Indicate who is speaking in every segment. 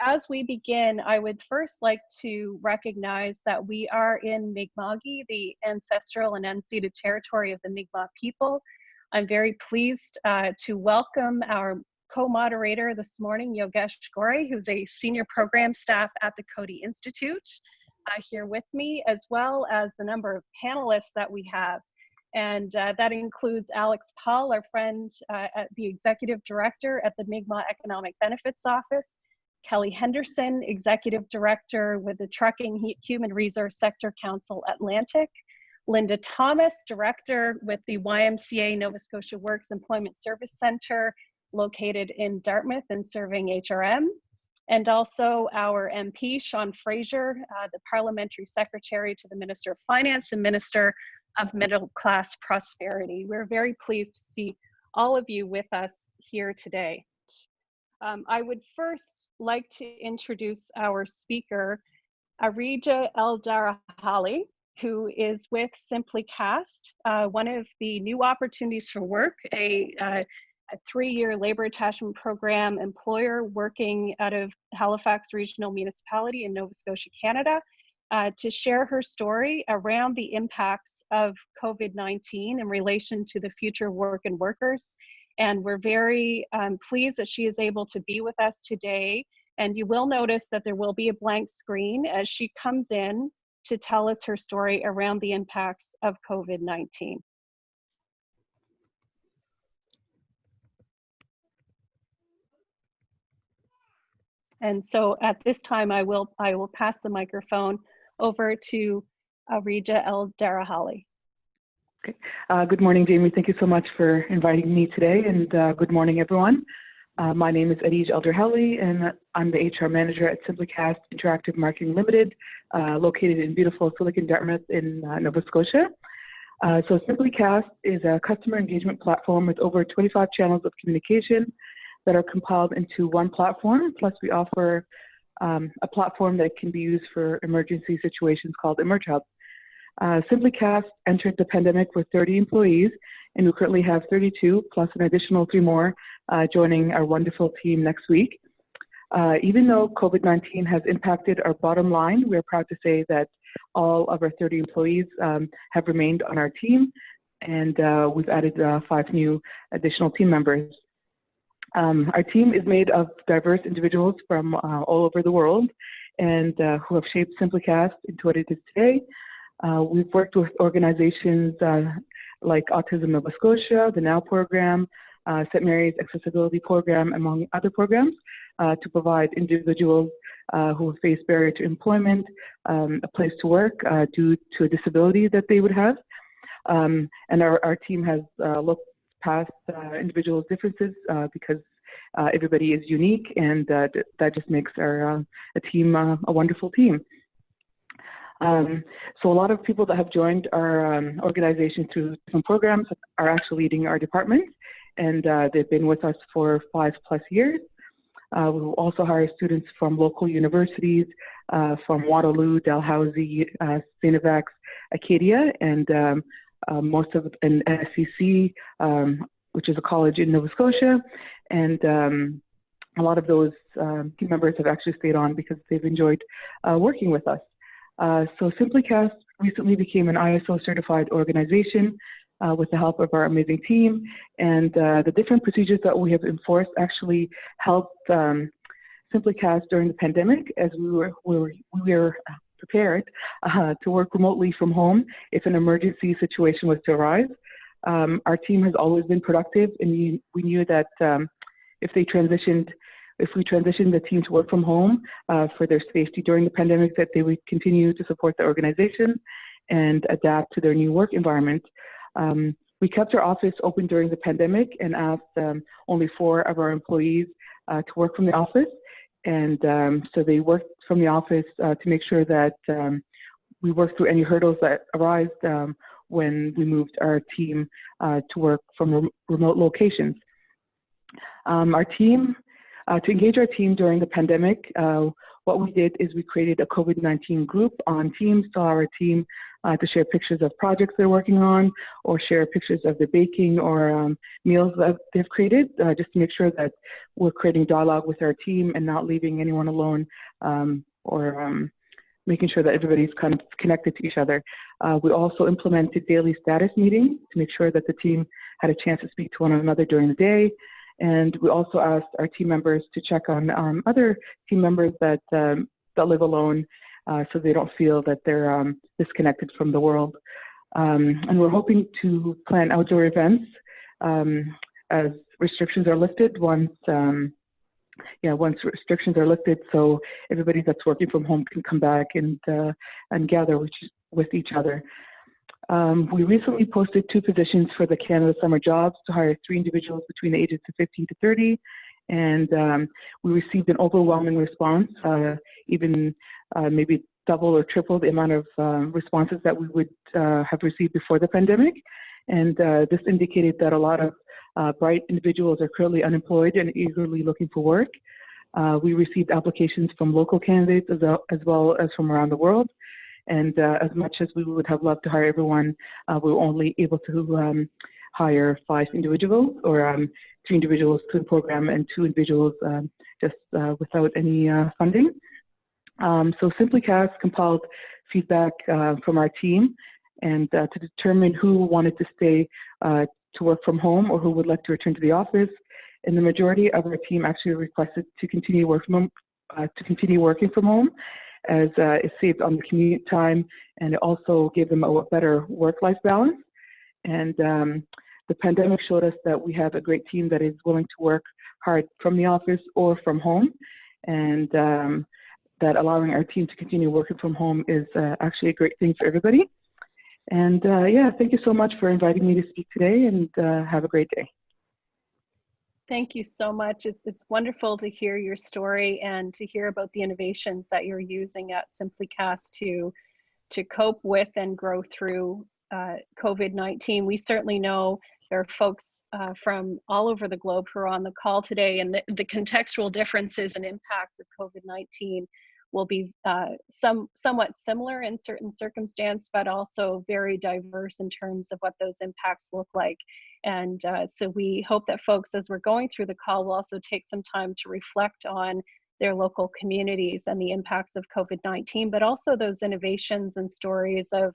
Speaker 1: as we begin, I would first like to recognize that we are in Mi'kma'ki, the ancestral and unceded territory of the Mi'kmaq people. I'm very pleased uh, to welcome our co-moderator this morning, Yogesh Ghore, who's a senior program staff at the Coady Institute uh, here with me, as well as the number of panelists that we have. And uh, that includes Alex Paul, our friend, uh, the executive director at the Mi'kmaq Economic Benefits Office, Kelly Henderson, executive director with the Trucking Human Resource Sector Council Atlantic, Linda Thomas, director with the YMCA Nova Scotia Works Employment Service Center located in Dartmouth and serving HRM, and also our MP, Sean Fraser, uh, the Parliamentary Secretary to the Minister of Finance and Minister of Middle Class Prosperity. We're very pleased to see all of you with us here today. Um, I would first like to introduce our speaker, Arija El-Darahali, who is with SimplyCast, uh, one of the new opportunities for work, a, uh, a three-year labor attachment program employer working out of Halifax Regional Municipality in Nova Scotia, Canada, uh, to share her story around the impacts of COVID-19 in relation to the future of work and workers. And we're very um, pleased that she is able to be with us today. And you will notice that there will be a blank screen as she comes in to tell us her story around the impacts of COVID-19. And so at this time, I will, I will pass the microphone over to Arija El-Darahali.
Speaker 2: Okay. Uh, good morning, Jamie. Thank you so much for inviting me today, and uh, good morning, everyone. Uh, my name is Adij El-Darahali, and I'm the HR manager at SimplyCast Interactive Marketing Limited, uh, located in beautiful Silicon Dartmouth in uh, Nova Scotia. Uh, so SimplyCast is a customer engagement platform with over 25 channels of communication that are compiled into one platform. Plus, we offer um, a platform that can be used for emergency situations called EmergeHub. Uh, SimplyCast entered the pandemic with 30 employees, and we currently have 32 plus an additional three more uh, joining our wonderful team next week. Uh, even though COVID-19 has impacted our bottom line, we're proud to say that all of our 30 employees um, have remained on our team, and uh, we've added uh, five new additional team members. Um, our team is made of diverse individuals from uh, all over the world and uh, who have shaped SimplyCast into what it is today. Uh, we've worked with organizations uh, like Autism Nova Scotia, the NOW program, uh, St. Mary's Accessibility Program, among other programs, uh, to provide individuals who face barrier to employment um, a place to work due to a disability that they would have. Um, and our, our team has looked past uh, individuals' differences uh, because uh, everybody is unique, and that just makes our a team a wonderful team. Um, so a lot of people that have joined our um, organization through different programs are actually leading our department, and uh, they've been with us for five plus years. Uh, we also hire students from local universities, uh, from Waterloo, Dalhousie, uh, St. Acadia, and um, um, most of NSCC, um, which is a college in Nova Scotia, and um, a lot of those um, team members have actually stayed on because they've enjoyed uh, working with us. Uh, so SimplyCast recently became an ISO certified organization uh, with the help of our amazing team, and uh, the different procedures that we have enforced actually helped um, during the pandemic as we were, we were, we were prepared uh, to work remotely from home if an emergency situation was to arise. Um, our team has always been productive, and we, we knew that um, if they transitioned, if we transitioned the team to work from home uh, for their safety during the pandemic, that they would continue to support the organization and adapt to their new work environment. Um, we kept our office open during the pandemic and asked um, only four of our employees uh, to work from the office. And um, so they worked from the office uh, to make sure that um, we worked through any hurdles that arise um, when we moved our team uh, to work from rem remote locations. Um, our team, uh, to engage our team during the pandemic, uh, what we did is we created a COVID-19 group on Teams to our team uh, to share pictures of projects they're working on or share pictures of the baking or um, meals that they've created, uh, just to make sure that we're creating dialogue with our team and not leaving anyone alone um, or um, making sure that everybody's kind of connected to each other. Uh, we also implemented daily status meetings to make sure that the team had a chance to speak to one another during the day. And we also asked our team members to check on um, other team members that, um, that live alone uh, so they don't feel that they're um, disconnected from the world. Um, and we're hoping to plan outdoor events um, as restrictions are lifted once um, yeah, once restrictions are lifted, so everybody that's working from home can come back and uh, and gather with, with each other. Um, we recently posted two positions for the Canada Summer Jobs to hire three individuals between the ages of 15 to 30, and um, we received an overwhelming response, uh, even uh, maybe double or triple the amount of um, responses that we would uh, have received before the pandemic. And uh, this indicated that a lot of uh, bright individuals are currently unemployed and eagerly looking for work. Uh, we received applications from local candidates as, well as from around the world. And uh, as much as we would have loved to hire everyone, uh, we were only able to um, hire five individuals or um, three individuals to the program and two individuals um, just uh, without any uh, funding. Um, so SimplyCast compiled feedback from our team and to determine who wanted to stay to work from home or who would like to return to the office. And the majority of our team actually requested to continue working uh, to continue working from home, as uh, it saved on the commute time and it also gave them a better work-life balance. And um, the pandemic showed us that we have a great team that is willing to work hard from the office or from home, and um, that allowing our team to continue working from home is uh, actually a great thing for everybody. And uh, yeah, thank you so much for inviting me to speak today and uh, have a great day.
Speaker 1: Thank you so much. It's, it's wonderful to hear your story and to hear about the innovations that you're using at SimplyCast to, to cope with and grow through uh, COVID-19. We certainly know there are folks uh, from all over the globe who are on the call today and the, the contextual differences and impacts of COVID-19 will be uh, some somewhat similar in certain circumstance, but also very diverse in terms of what those impacts look like. And uh, so we hope that folks, as we're going through the call, will also take some time to reflect on their local communities and the impacts of COVID-19, but also those innovations and stories of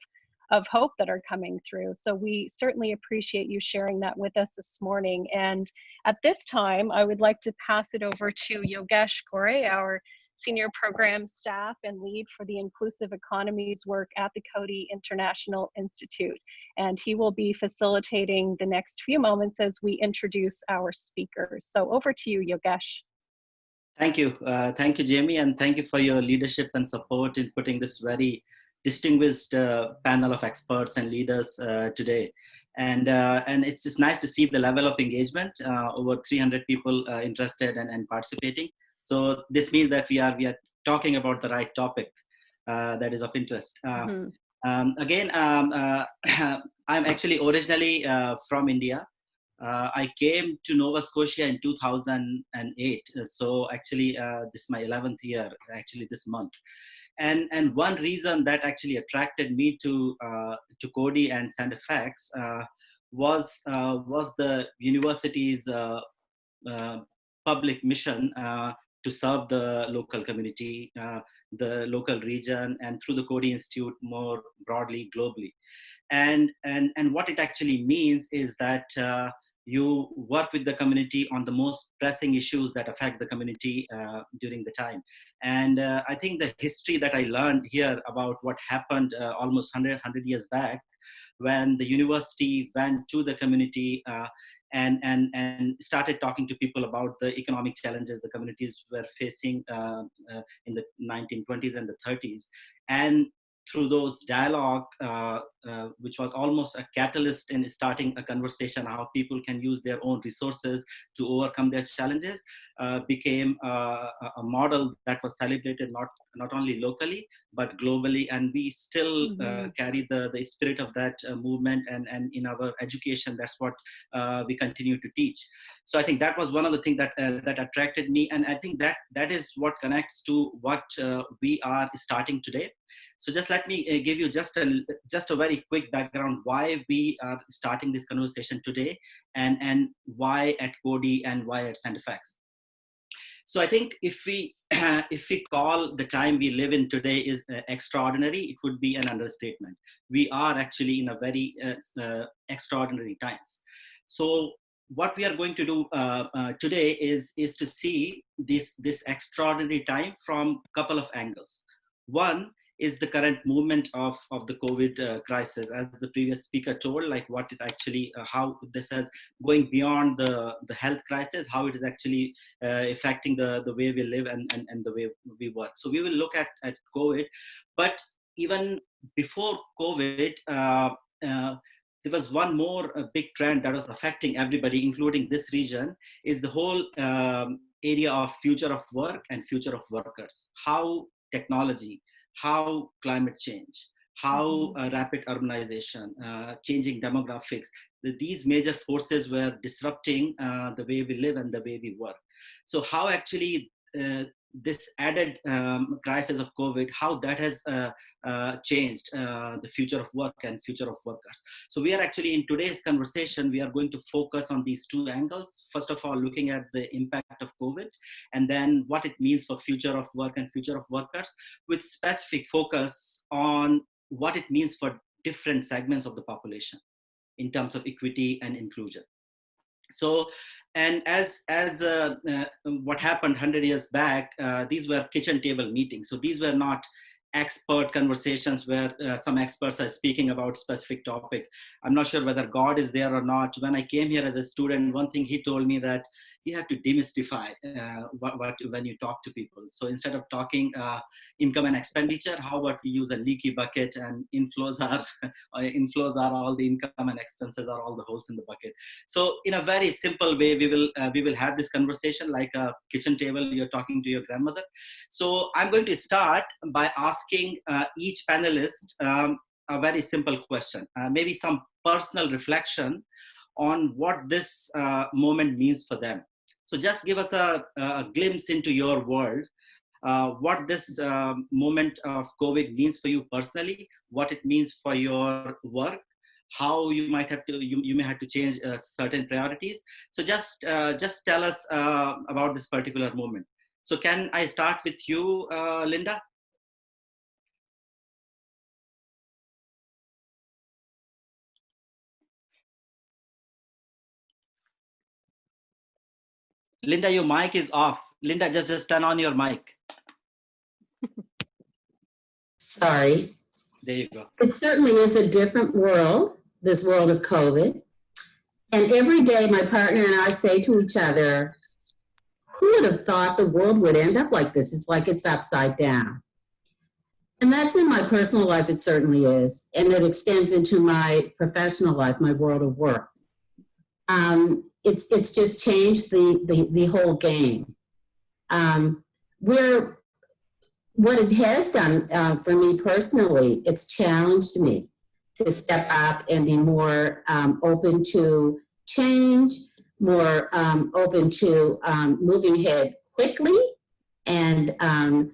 Speaker 1: of hope that are coming through. So we certainly appreciate you sharing that with us this morning. And at this time, I would like to pass it over to Yogesh Ghore, our senior program staff and lead for the inclusive economies work at the Coady International Institute. And he will be facilitating the next few moments as we introduce our speakers. So over to you, Yogesh.
Speaker 3: Thank you. Uh, thank you, Jamie, and thank you for your leadership and support in putting this very distinguished uh, panel of experts and leaders uh, today. And, uh, and it's just nice to see the level of engagement, uh, over 300 people uh, interested and, and participating. So this means that we are, we are talking about the right topic uh, that is of interest. Mm um, again, um, I'm actually originally from India. I came to Nova Scotia in 2008. So actually, this is my 11th year, actually this month and and one reason that actually attracted me to uh, to Coady and StFX uh, was uh, was the university's uh, uh, public mission uh, to serve the local community, the local region, and through the Coady Institute more broadly globally. And and and what it actually means is that you work with the community on the most pressing issues that affect the community uh, during the time. And uh, I think the history that I learned here about what happened uh, almost 100, 100 years back when the university went to the community uh, and, and, and started talking to people about the economic challenges the communities were facing uh, uh, in the 1920s and the 30s. And through those dialogue, uh, uh, which was almost a catalyst in starting a conversation how people can use their own resources to overcome their challenges, uh, became a model that was celebrated not not only locally but globally, and we still mm -hmm. carry the the spirit of that uh, movement, and and in our education, that's what uh, we continue to teach. So I think that was one of the things that that attracted me, and I think that that is what connects to what we are starting today. So just let me uh, give you just a, just a very quick background why we are starting this conversation today and, and why at Coady and why at StFX. So I think if we if we call the time we live in today is uh, extraordinary, it would be an understatement. We are actually in a very uh, uh, extraordinary times. So what we are going to do uh, uh, today is is to see this this extraordinary time from a couple of angles. One is the current movement of, of the COVID uh, crisis. As the previous speaker told, like what it actually, uh, how this is going beyond the, the health crisis, how it is actually uh, affecting the, the way we live and, and, and the way we work. So we will look at, at COVID, but even before COVID, uh, uh, there was one more big trend that was affecting everybody, including this region, is the whole um, area of future of work and future of workers. How technology, how climate change, how mm-hmm. uh, rapid urbanization, uh, changing demographics, these major forces were disrupting uh, the way we live and the way we work. So how actually uh, this added um, crisis of COVID, how that has uh, uh, changed uh, the future of work and future of workers. So we are actually in today's conversation, we are going to focus on these two angles. First of all, looking at the impact of COVID and then what it means for future of work and future of workers with specific focus on what it means for different segments of the population in terms of equity and inclusion so and as as uh, uh, what happened 100 years back uh, these were kitchen table meetings. So these were not expert conversations where uh, some experts are speaking about specific topic i'm not sure whether god is there or not when i came here as a student one thing he told me that you have to demystify uh, what, what, when you talk to people. So instead of talking uh, income and expenditure, how about we use a leaky bucket and inflows are inflows are all the income and expenses are all the holes in the bucket. So in a very simple way, we will uh, we will have this conversation like a kitchen table. You're talking to your grandmother. So I'm going to start by asking uh, each panelist um, a very simple question, uh, maybe some personal reflection on what this uh, moment means for them. So just give us a, a glimpse into your world, uh, what this moment of COVID means for you personally, what it means for your work, how you might have to, you, you may have to change uh, certain priorities. So just, just tell us about this particular moment. So can I start with you, Linda? Linda, your mic is off. Linda, just, just turn on your mic.
Speaker 4: Sorry.
Speaker 3: There you go.
Speaker 4: It certainly is a different world, this world of COVID. And every day my partner and I say to each other, who would have thought the world would end up like this? It's like it's upside down. And that's in my personal life, it certainly is. And it extends into my professional life, my world of work. Um, it's it's just changed the the, the whole game. Um, where what it has done uh, for me personally, it's challenged me to step up and be more um, open to change, more um, open to um, moving ahead quickly and um,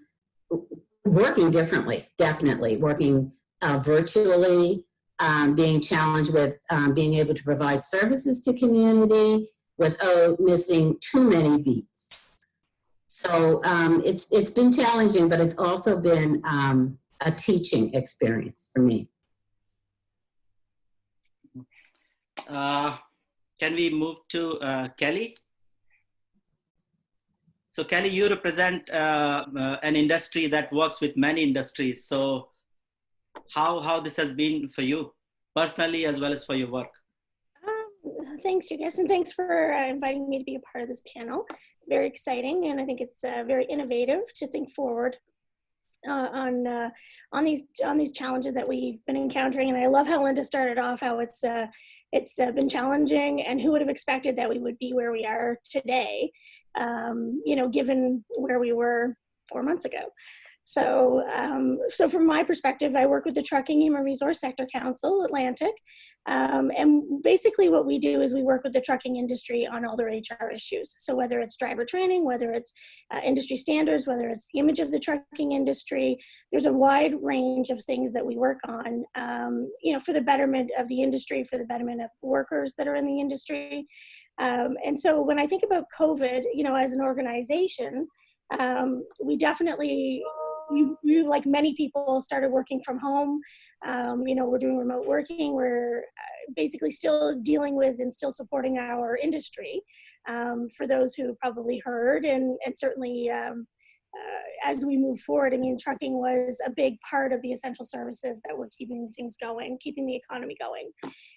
Speaker 4: working differently, definitely, working uh, virtually, um, being challenged with um, being able to provide services to community without missing too many beats. So um, it's, it's been challenging, but it's also been um, a teaching experience for me.
Speaker 3: Uh, can we move to uh, Kelly? So Kelly, you represent uh, uh, an industry that works with many industries. So how how this has been for you personally as well as for your work
Speaker 5: um, thanks you guys and thanks for uh, inviting me to be a part of this panel it's very exciting and i think it's uh, very innovative to think forward uh, on uh, on these on these challenges that we've been encountering. And I love how Linda started off how it's uh, it's uh, been challenging, and who would have expected that we would be where we are today? Um, you know, given where we were four months ago. So, um, so from my perspective, I work with the Trucking Human Resource Sector Council, Atlantic, um, and basically what we do is we work with the trucking industry on all their HR issues. So whether it's driver training, whether it's uh, industry standards, whether it's the image of the trucking industry, there's a wide range of things that we work on, um, you know, for the betterment of the industry, for the betterment of workers that are in the industry. Um, and so when I think about COVID, you know, as an organization, um, we definitely we, we, like many people, started working from home. Um, you know, we're doing remote working. We're uh, basically still dealing with and still supporting our industry. Um, for those who probably heard, and and certainly um, uh, as we move forward, I mean, trucking was a big part of the essential services that were keeping things going, keeping the economy going.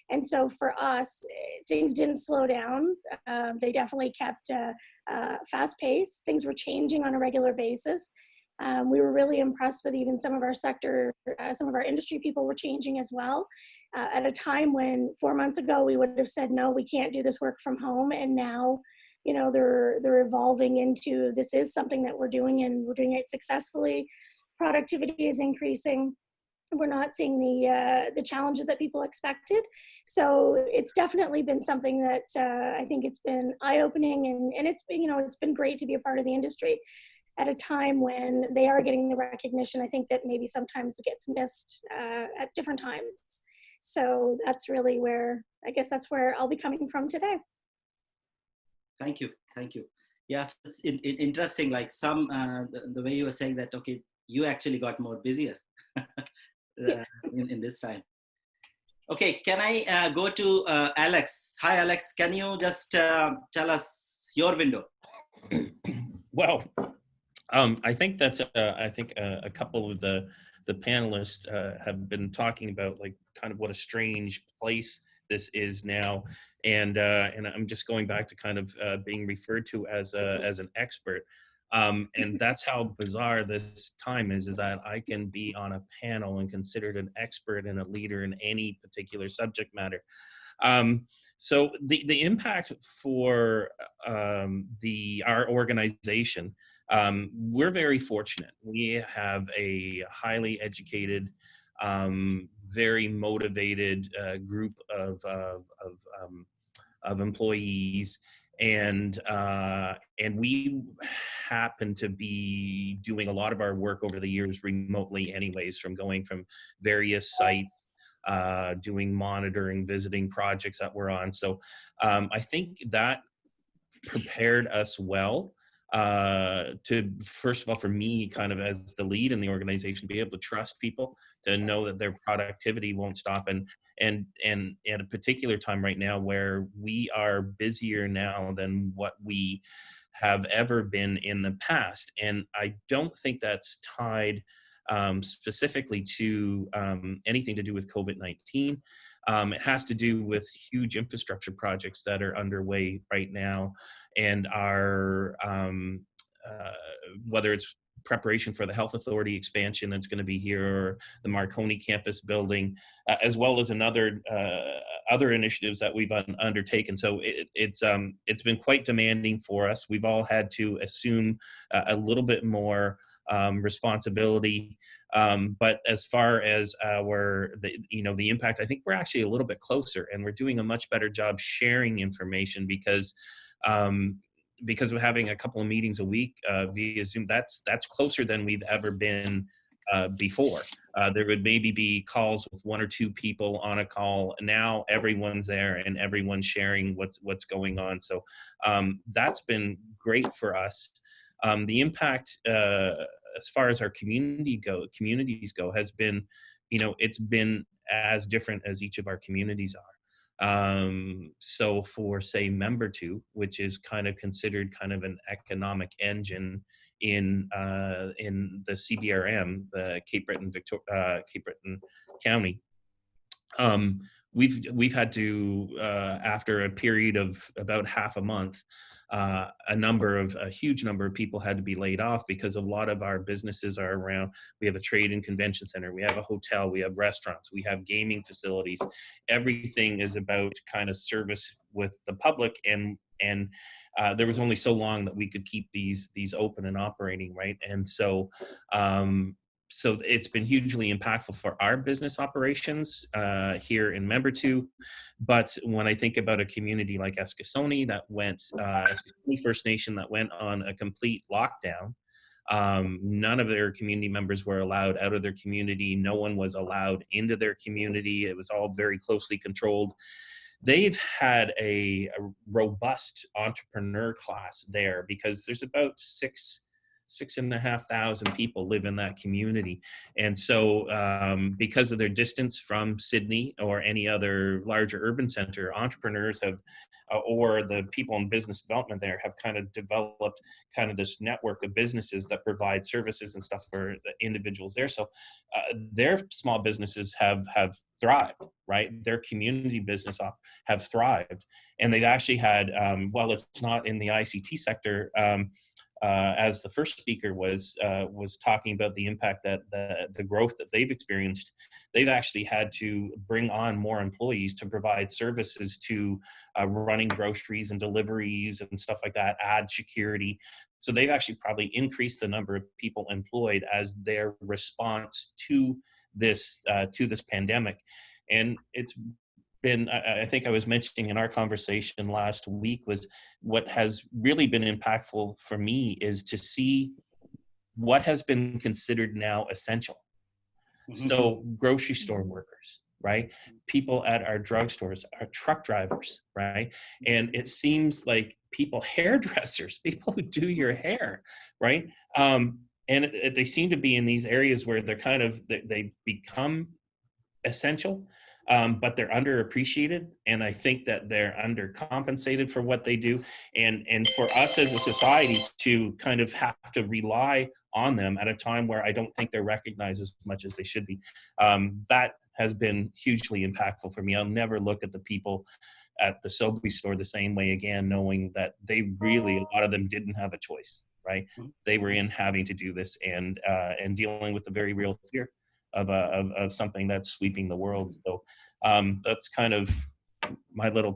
Speaker 5: And so for us, things didn't slow down. Um, they definitely kept uh, uh, fast pace. Things were changing on a regular basis. Um, we were really impressed with even some of our sector, uh, some of our industry people were changing as well. Uh, at a time when four months ago we would have said, no, we can't do this work from home. And now, you know, they're, they're evolving into this is something that we're doing and we're doing it successfully. Productivity is increasing. We're not seeing the uh, the challenges that people expected, so it's definitely been something that uh, I think it's been eye opening and and it's been you know it's been great to be a part of the industry at a time when they are getting the recognition I think that maybe sometimes it gets missed uh, at different times. So that's really where, I guess that's where I'll be coming from today.
Speaker 3: Thank you, thank you. Yes, it's in, in, interesting, like some, uh, the, the, way you were saying that, okay, you actually got more busier uh, in, in this time. Okay, can I uh, go to uh, Alex? Hi, Alex. Can you just uh, tell us your window?
Speaker 6: Well, um, I think that's uh, I think uh, a couple of the the panelists uh, have been talking about like kind of what a strange place this is now, and uh, and I'm just going back to kind of uh, being referred to as a, as an expert. Um, and that's how bizarre this time is, is that I can be on a panel and considered an expert and a leader in any particular subject matter. Um, so the, the impact for um, the our organization um, we're very fortunate. We have a highly educated, um, very motivated uh, group of, of, of, um, of employees and uh, and we happen to be doing a lot of our work over the years remotely anyways from going from various sites uh, doing monitoring visiting projects that we're on so um, i think that prepared us well uh, to first of all for me kind of as the lead in the organization be able to trust people to know that their productivity won't stop. And and and at a particular time right now where we are busier now than what we have ever been in the past. And i don't think that's tied um, specifically to um, anything to do with covid-19 um, it has to do with huge infrastructure projects that are underway right now and our um, uh, whether it's preparation for the health authority expansion that's going to be here or the marconi campus building uh, as well as another uh, other initiatives that we've un undertaken so it, it's um it's been quite demanding for us we've all had to assume a little bit more um, responsibility. Um, but as far as our, the, you know, the impact, I think we're actually a little bit closer and we're doing a much better job sharing information because um, because of having a couple of meetings a week uh, via Zoom, that's that's closer than we've ever been uh, before. Uh, there would maybe be calls with one or two people on a call. Now everyone's there and everyone's sharing what's what's going on. So um, that's been great for us. Um, the impact uh, as far as our community go, communities go, has been, you know, it's been as different as each of our communities are. Um, so for say Membertou, which is kind of considered kind of an economic engine in uh, in the CBRM, the Cape Breton Victor uh, Cape Breton County, um, we've we've had to uh, after a period of about half a month uh, a number of a huge number of people had to be laid off because a lot of our businesses are around we have a trade and convention center we have a hotel we have restaurants we have gaming facilities. Everything is about kind of service with the public and and uh, there was only so long that we could keep these these open and operating right? And so um, so it's been hugely impactful for our business operations uh, here in Membertou. But when I think about a community like Eskasoni that went, uh, First Nation that went on a complete lockdown, um, none of their community members were allowed out of their community. No one was allowed into their community. It was all very closely controlled. They've had a, a robust entrepreneur class there because there's about six six and a half thousand people live in that community. And so um, because of their distance from Sydney or any other larger urban center, entrepreneurs have, uh, or the people in business development there have kind of developed kind of this network of businesses that provide services and stuff for the individuals there. So uh, their small businesses have, have thrived, right? Their community business have thrived. And they've actually had, um, well, it's not in the ICT sector, um, uh, as the first speaker was uh, was talking about the impact that the, the growth that they've experienced, they've actually had to bring on more employees to provide services to uh, running groceries and deliveries and stuff like that, add security. So they've actually probably increased the number of people employed as their response to this uh, to this pandemic. And it's been, I think I was mentioning in our conversation last week, was what has really been impactful for me is to see what has been considered now essential. Mm -hmm. So grocery store workers, right? People at our drugstores, our truck drivers, right? And it seems like people, hairdressers, people who do your hair, right? Um, and it, it, they seem to be in these areas where they're kind of, they, they become essential um, but they're underappreciated and i think that they're undercompensated for what they do and and for us as a society to kind of have to rely on them at a time where i don't think they're recognized as much as they should be. Um, that has been hugely impactful for me. I'll never look at the people at the Sobeys store the same way again knowing that they really a lot of them didn't have a choice right? Mm-hmm. they were in having to do this and uh, and dealing with the very real fear of, a, of, of something that's sweeping the world. So um, that's kind of my little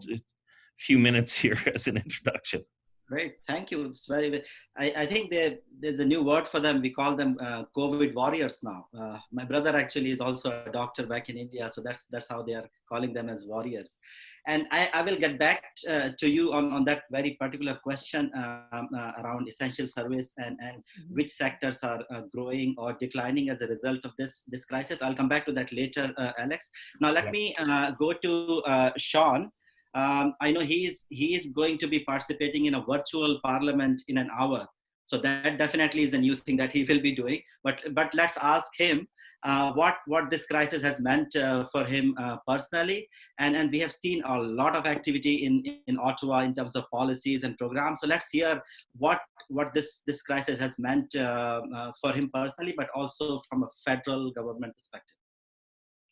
Speaker 6: few minutes here as an introduction.
Speaker 3: Great, thank you. It's very. I, I think there's a new word for them. We call them uh, COVID warriors now. Uh, my brother actually is also a doctor back in India, so that's that's how they are calling them as warriors. And I, I will get back uh, to you on, on that very particular question um, uh, around essential service and, and mm-hmm. which sectors are uh, growing or declining as a result of this, this crisis. I'll come back to that later, uh, Alex. Now let yeah. me uh, go to uh, Sean. Um, I know he's, he is going to be participating in a virtual parliament in an hour. So that definitely is a new thing that he will be doing. But, but let's ask him uh, what what this crisis has meant uh, for him uh, personally. And and we have seen a lot of activity in in ottawa in terms of policies and programs. So let's hear what what this this crisis has meant uh, uh, for him personally but also from a federal government perspective.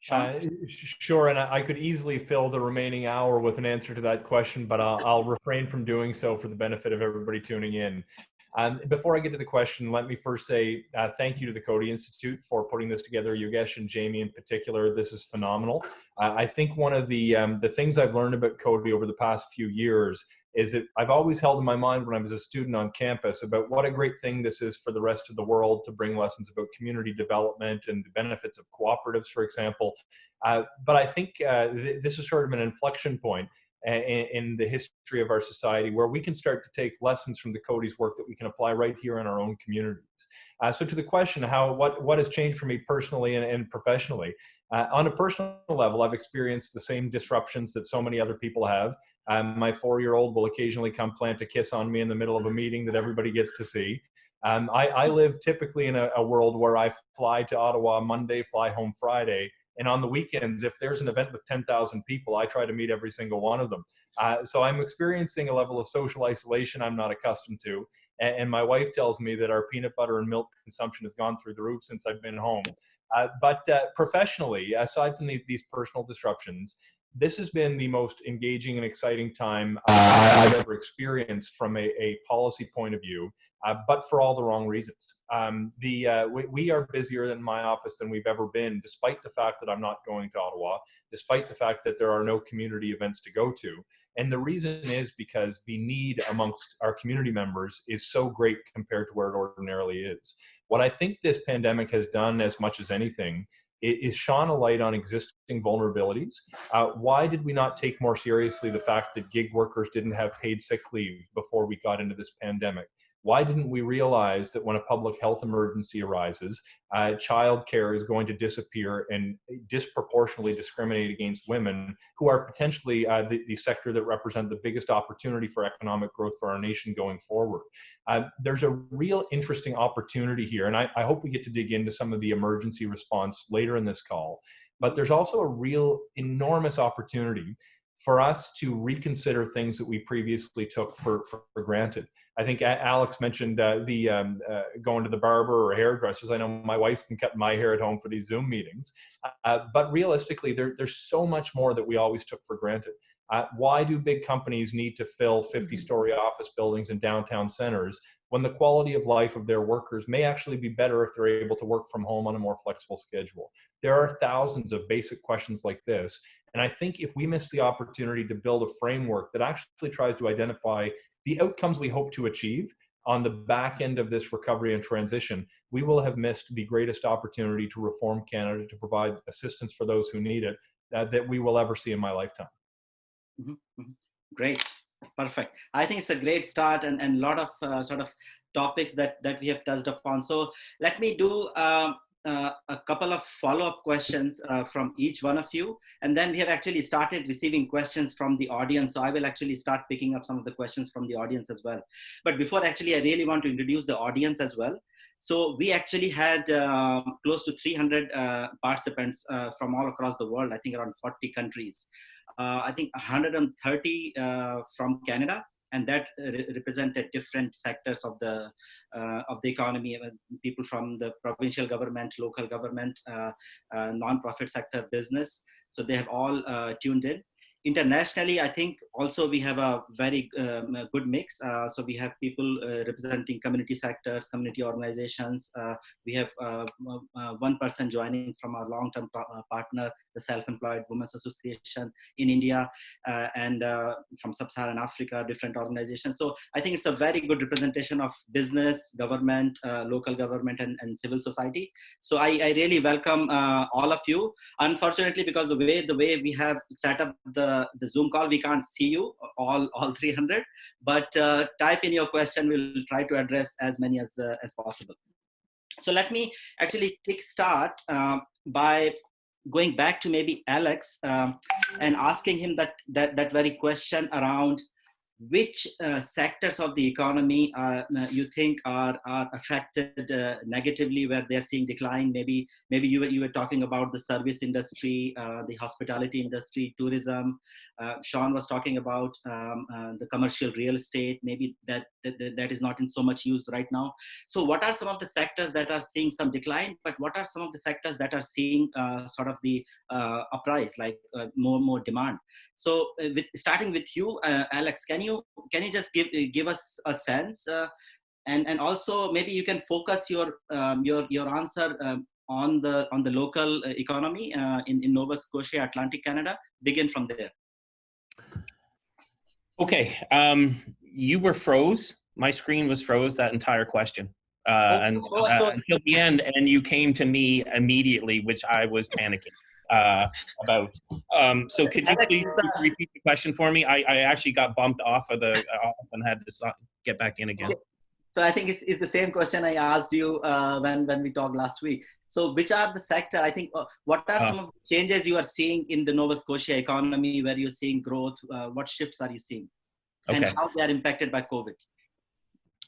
Speaker 7: Uh, sure, and I could easily fill the remaining hour with an answer to that question, but I'll, I'll refrain from doing so for the benefit of everybody tuning in. Um, before I get to the question, let me first say uh, thank you to the Coady Institute for putting this together. Yogesh and Jamie in particular, this is phenomenal. Uh, I think one of the um, the things I've learned about Coady over the past few years is that I've always held in my mind when I was a student on campus about what a great thing this is for the rest of the world to bring lessons about community development and the benefits of cooperatives, for example. Uh, but I think uh, th this is sort of an inflection point in, the history of our society where we can start to take lessons from the Coady's work that we can apply right here in our own communities. Uh, so to the question, how what, what has changed for me personally and, and professionally? Uh, on a personal level, I've experienced the same disruptions that so many other people have. Um, my four-year-old will occasionally come plant a kiss on me in the middle of a meeting that everybody gets to see. Um, I, I, live typically in a, a world where I fly to Ottawa Monday, fly home Friday, and on the weekends, if there's an event with 10,000 people, I try to meet every single one of them. Uh, so I'm experiencing a level of social isolation I'm not accustomed to. And, and, my wife tells me that our peanut butter and milk consumption has gone through the roof since I've been home. Uh, but uh, professionally, aside from the, these personal disruptions, this has been the most engaging and exciting time uh, I've ever experienced from a, a policy point of view, uh, but for all the wrong reasons. Um, the uh, we, we, are busier in my office than we've ever been, despite the fact that I'm not going to Ottawa, despite the fact that there are no community events to go to. And the reason is because the need amongst our community members is so great compared to where it ordinarily is. What I think this pandemic has done as much as anything is shone a light on existing vulnerabilities. Uh, why did we not take more seriously the fact that gig workers didn't have paid sick leave before we got into this pandemic? Why didn't we realize that when a public health emergency arises, uh, childcare is going to disappear and disproportionately discriminate against women who are potentially uh, the, the, sector that represent the biggest opportunity for economic growth for our nation going forward? Uh, there's a real interesting opportunity here, and I, I hope we get to dig into some of the emergency response later in this call. But there's also a real enormous opportunity for us to reconsider things that we previously took for, for, for granted. I think Alex mentioned uh, the um, uh, going to the barber or hairdressers. I know my wife's been cutting my hair at home for these Zoom meetings, uh, but realistically, there, there's so much more that we always took for granted. Uh, why do big companies need to fill 50-story mm-hmm. office buildings in downtown centers when the quality of life of their workers may actually be better if they're able to work from home on a more flexible schedule? There are thousands of basic questions like this, and I think if we miss the opportunity to build a framework that actually tries to identify the outcomes we hope to achieve on the back end of this recovery and transition, we will have missed the greatest opportunity to reform Canada to provide assistance for those who need it uh, that we will ever see in my lifetime.
Speaker 3: Mm -hmm. Mm -hmm. Great, perfect. I think it's a great start and a lot of uh, sort of topics that, that we have touched upon. So let me do um, uh, a couple of follow-up questions uh, from each one of you. And then we have actually started receiving questions from the audience. So I will actually start picking up some of the questions from the audience as well. But before actually, I really want to introduce the audience as well. So we actually had uh, close to 300 uh, participants uh, from all across the world, I think around 40 countries. Uh, I think 130 from Canada, and that re represented different sectors of the uh, of the economy. People from the provincial government local government uh, uh, non-profit sector business. So they have all uh, tuned in internationally, I think also we have a very um, a good mix. Uh, so we have people uh, representing community sectors, community organizations. Uh, we have uh, uh, one person joining from our long-term uh, partner, the Self-Employed Women's Association in India, and from Sub-Saharan Africa, different organizations. So I think it's a very good representation of business, government, local government, and, and civil society. So I, I really welcome all of you. Unfortunately, because the way the way we have set up the the, Zoom call, we can't see you all, all 300, but uh, type in your question. We'll try to address as many as, uh, as possible. So let me actually kick start uh, by going back to maybe Alex um, and asking him that, that, that very question around which uh, sectors of the economy uh, you think are, are affected uh, negatively where they're seeing decline? Maybe maybe you were, you were talking about the service industry uh, the hospitality industry tourism. Uh, sean was talking about um, uh, the commercial real estate. Maybe that, that that is not in so much use right now. So what are some of the sectors that are seeing some decline but what are some of the sectors that are seeing sort of the uprise like more more demand? So with, starting with you alex can you you can you just give give us a sense uh, and and also maybe you can focus your um, your your answer um, on the on the local uh, economy uh, in in Nova Scotia, Atlantic Canada. Begin from there.
Speaker 6: Okay, um, you were froze. My screen was froze that entire question. Uh, oh, and oh, uh, until the end, and you came to me immediately, which I was panicking uh, about. Um, so could you please repeat the question for me? I, I actually got bumped off of the uh, off and had to get back in again.
Speaker 3: So I think it's, it's the same question I asked you uh, when, when we talked last week. So which are the sector, I think, uh, what are uh. some of the changes you are seeing in the Nova Scotia economy where you're seeing growth? Uh, what shifts are you seeing? Okay. And how they are impacted by COVID?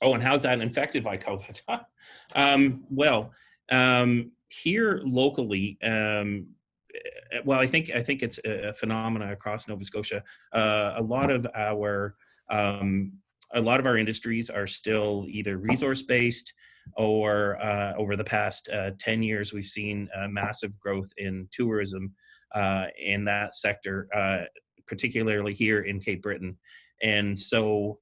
Speaker 6: Oh, and how's that infected by COVID? um, well, um, here locally, um, uh, well, I think I think it's a phenomena across Nova Scotia. Uh, a lot of our um, a lot of our industries are still either resource based or uh, over the past uh, 10 years, we've seen massive growth in tourism uh, in that sector, uh, particularly here in Cape Breton. And so,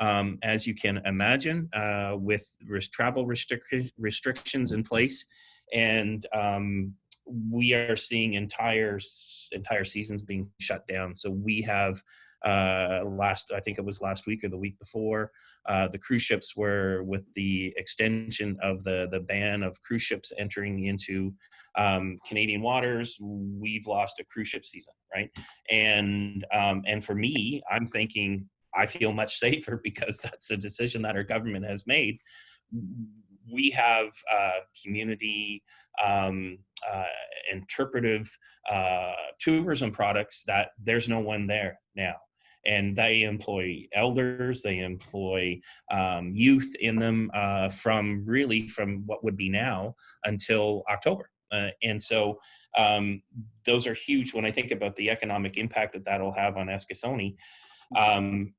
Speaker 6: um, as you can imagine, uh, with travel restric restrictions in place, and um, we are seeing entire entire seasons being shut down. So we have uh, last, I think it was last week or the week before, uh, the cruise ships were with the extension of the, the ban of cruise ships entering into um, Canadian waters, we've lost a cruise ship season, right? And, um, and for me, I'm thinking I feel much safer because that's a decision that our government has made. We have uh, community um, uh, interpretive uh, tourism products that there's no one there now and they employ elders, they employ um, youth in them uh, from really from what would be now until October. Uh, and so um, those are huge when I think about the economic impact that that'll have on Eskasoni. Um,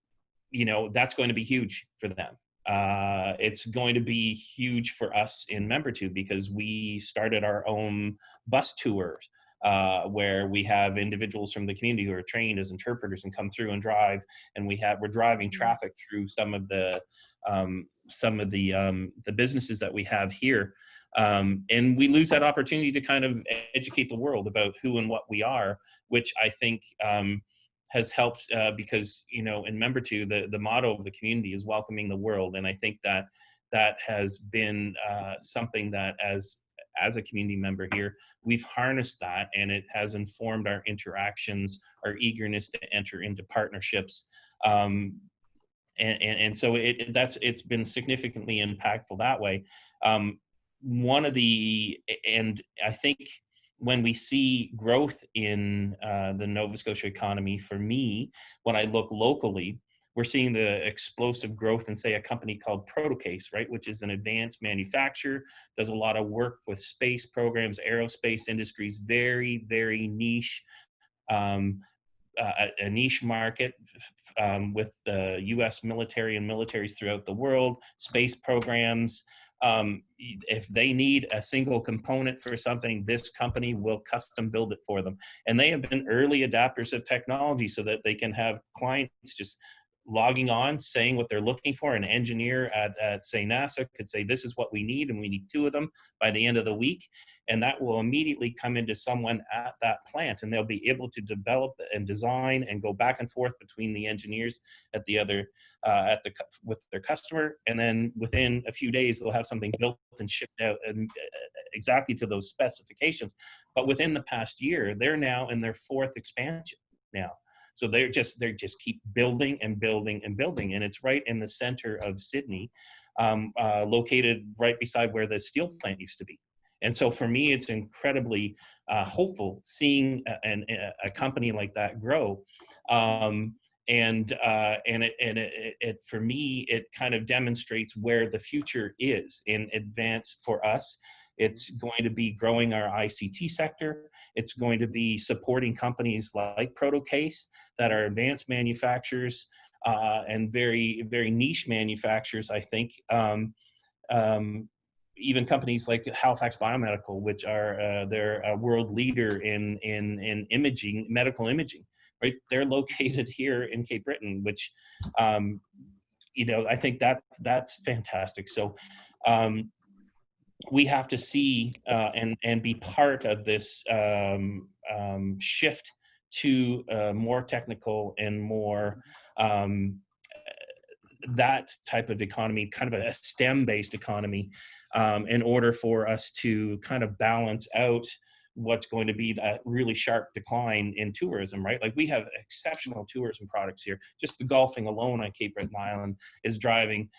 Speaker 6: you know, that's going to be huge for them. Uh, it's going to be huge for us in Membertou because we started our own bus tours uh, where we have individuals from the community who are trained as interpreters and come through and drive, and we have we're driving mm-hmm. traffic through some of the um, some of the um, the businesses that we have here, um, and we lose that opportunity to kind of educate the world about who and what we are, which I think um, has helped uh, because you know in Membertou the the motto of the community is welcoming the world, and I think that that has been uh, something that as as a community member here, we've harnessed that and it has informed our interactions, our eagerness to enter into partnerships. Um, and, and, and, so it, that's it's been significantly impactful that way. Um, one of the, and I think when we see growth in uh, the Nova Scotia economy, for me, when I look locally, we're seeing the explosive growth in say a company called Protocase, right, which is an advanced manufacturer, does a lot of work with space programs, aerospace industries, very, very niche, um, uh, a niche market um, with the US military and militaries throughout the world, space programs. Um, if they need a single component for something, this company will custom build it for them. And they have been early adapters of technology so that they can have clients just logging on, saying what they're looking for. An engineer at, at, say, NASA could say, this is what we need, and we need two of them by the end of the week. And that will immediately come into someone at that plant, and they'll be able to develop and design and go back and forth between the engineers at the other, uh, at the, with their customer. And then within a few days, they'll have something built and shipped out and uh, exactly to those specifications. But within the past year, they're now in their fourth expansion now. So they're just they just keep building and building and building, and it's right in the center of Sydney, um, uh, located right beside where the steel plant used to be. And so for me, it's incredibly uh, hopeful seeing a, a, company like that grow. Um, and uh, and it and it, it, for me it kind of demonstrates where the future is in advance for us it's going to be growing our ICT sector. It's going to be supporting companies like Protocase that are advanced manufacturers uh, and very, very niche manufacturers, I think. Um, um, even companies like Halifax Biomedical, which are uh, they're a world leader in, in, in imaging, medical imaging, right? They're located here in Cape Breton, which, um, you know, I think that that's fantastic. So um, we have to see uh, and and be part of this um, um, shift to uh, more technical and more um, that type of economy, kind of a STEM-based economy, um, in order for us to kind of balance out what's going to be that really sharp decline in tourism, right? Like we have exceptional tourism products here. Just the golfing alone on Cape Breton Island is driving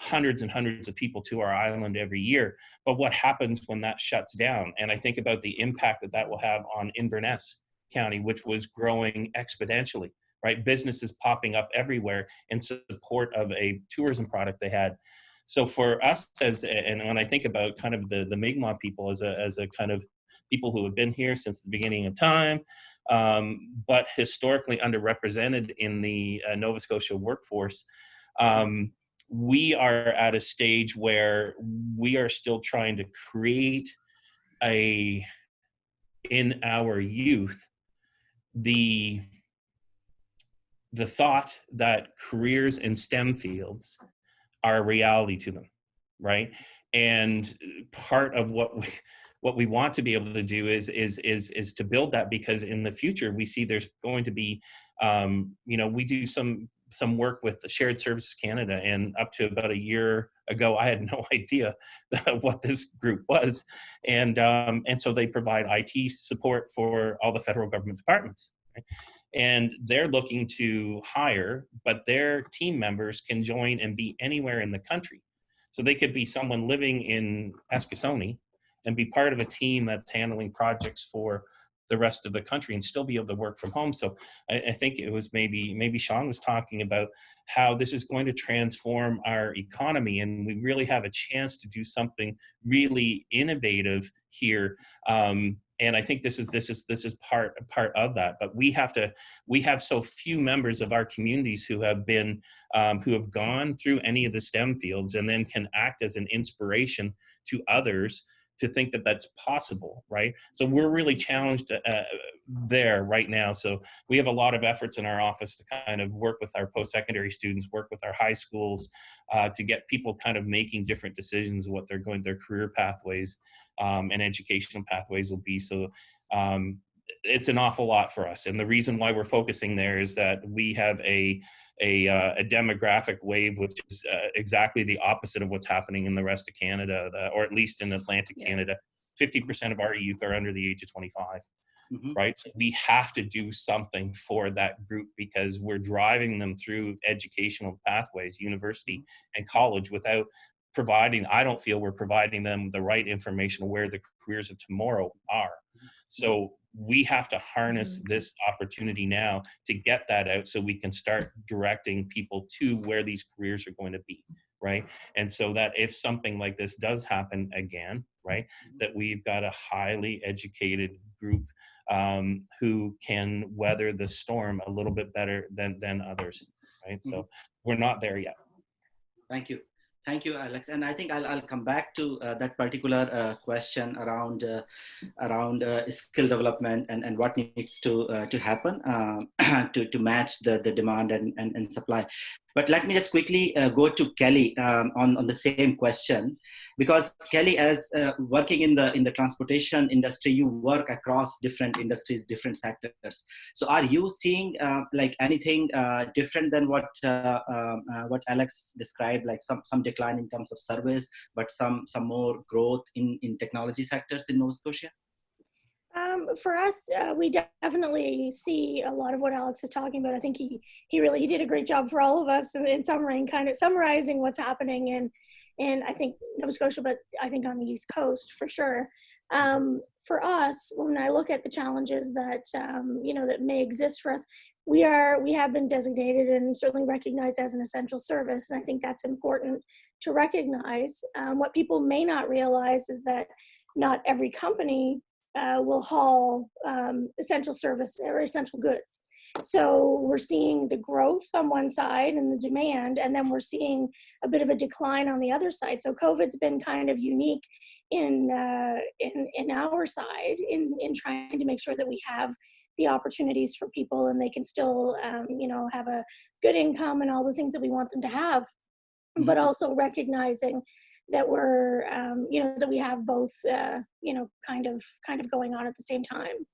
Speaker 6: hundreds and hundreds of people to our island every year. But what happens when that shuts down? And I think about the impact that that will have on Inverness County, which was growing exponentially, right? Businesses popping up everywhere in support of a tourism product they had. So for us as, and when I think about kind of the, the Mi'kmaq people as a, as a kind of people who have been here since the beginning of time, um, but historically underrepresented in the uh, Nova Scotia workforce, um, we are at a stage where we are still trying to create a in our youth the the thought that careers in STEM fields are a reality to them, right? And part of what we what we want to be able to do is is is is to build that because in the future we see there's going to be um, you know we do some some work with the Shared Services Canada, and up to about a year ago, I had no idea what this group was, and um, and so they provide IT support for all the federal government departments, and they're looking to hire, but their team members can join and be anywhere in the country, so they could be someone living in Eskasoni and be part of a team that's handling projects for the rest of the country and still be able to work from home. So I, I, think it was maybe maybe Sean was talking about how this is going to transform our economy, and we really have a chance to do something really innovative here. Um, and I think this is this is this is part part of that. But we have to we have so few members of our communities who have been um, who have gone through any of the STEM fields and then can act as an inspiration to others to think that that's possible, right? So we're really challenged uh, there right now. So we have a lot of efforts in our office to kind of work with our post-secondary students, work with our high schools, uh, to get people kind of making different decisions of what they're going, their career pathways um, and educational pathways will be. So um, it's an awful lot for us. And the reason why we're focusing there is that we have a a, uh, a demographic wave, which is uh, exactly the opposite of what's happening in the rest of Canada, the, or at least in Atlantic yeah. Canada. 50% of our youth are under the age of 25, mm-hmm. right? So we have to do something for that group because we're driving them through educational pathways, university mm-hmm. and college, without providing, I don't feel we're providing them the right information where the careers of tomorrow are. Mm-hmm. So we have to harness mm-hmm. this opportunity now to get that out so we can start directing people to where these careers are going to be right and so that if something like this does happen again right mm-hmm. that we've got a highly educated group um, who can weather the storm a little bit better than than others right so mm-hmm. we're not there yet
Speaker 3: thank you Thank you, Alex. And I think I'll, I'll come back to uh, that particular uh, question around uh, around uh, skill development and, and what needs to uh, to happen um, to, to match the, the demand and, and, and supply. But let me just quickly uh, go to Kelly um, on, on the same question, because Kelly, as uh, working in the in the transportation industry, you work across different industries, different sectors. So, are you seeing uh, like anything uh, different than what uh, um, uh, what Alex described, like some some decline in terms of service, but some some more growth in in technology sectors in Nova Scotia?
Speaker 5: Um, for us, uh, we definitely see a lot of what Alex is talking about. I think he he really he did a great job for all of us in, in summary, kind of summarizing what's happening in in I think Nova Scotia, but I think on the East Coast for sure. Um, for us, when I look at the challenges that um, you know that may exist for us, we are we have been designated and certainly recognized as an essential service, and I think that's important to recognize. Um, what people may not realize is that not every company uh, will haul um, essential service or essential goods. So we're seeing the growth on one side and the demand, and then we're seeing a bit of a decline on the other side. So COVID's been kind of unique in uh, in, in our side in in trying to make sure that we have the opportunities for people and they can still um, you know have a good income and all the things that we want them to have, mm-hmm. but also recognizing that we're um, you know that we have both uh, you know kind of kind of going on at the same time.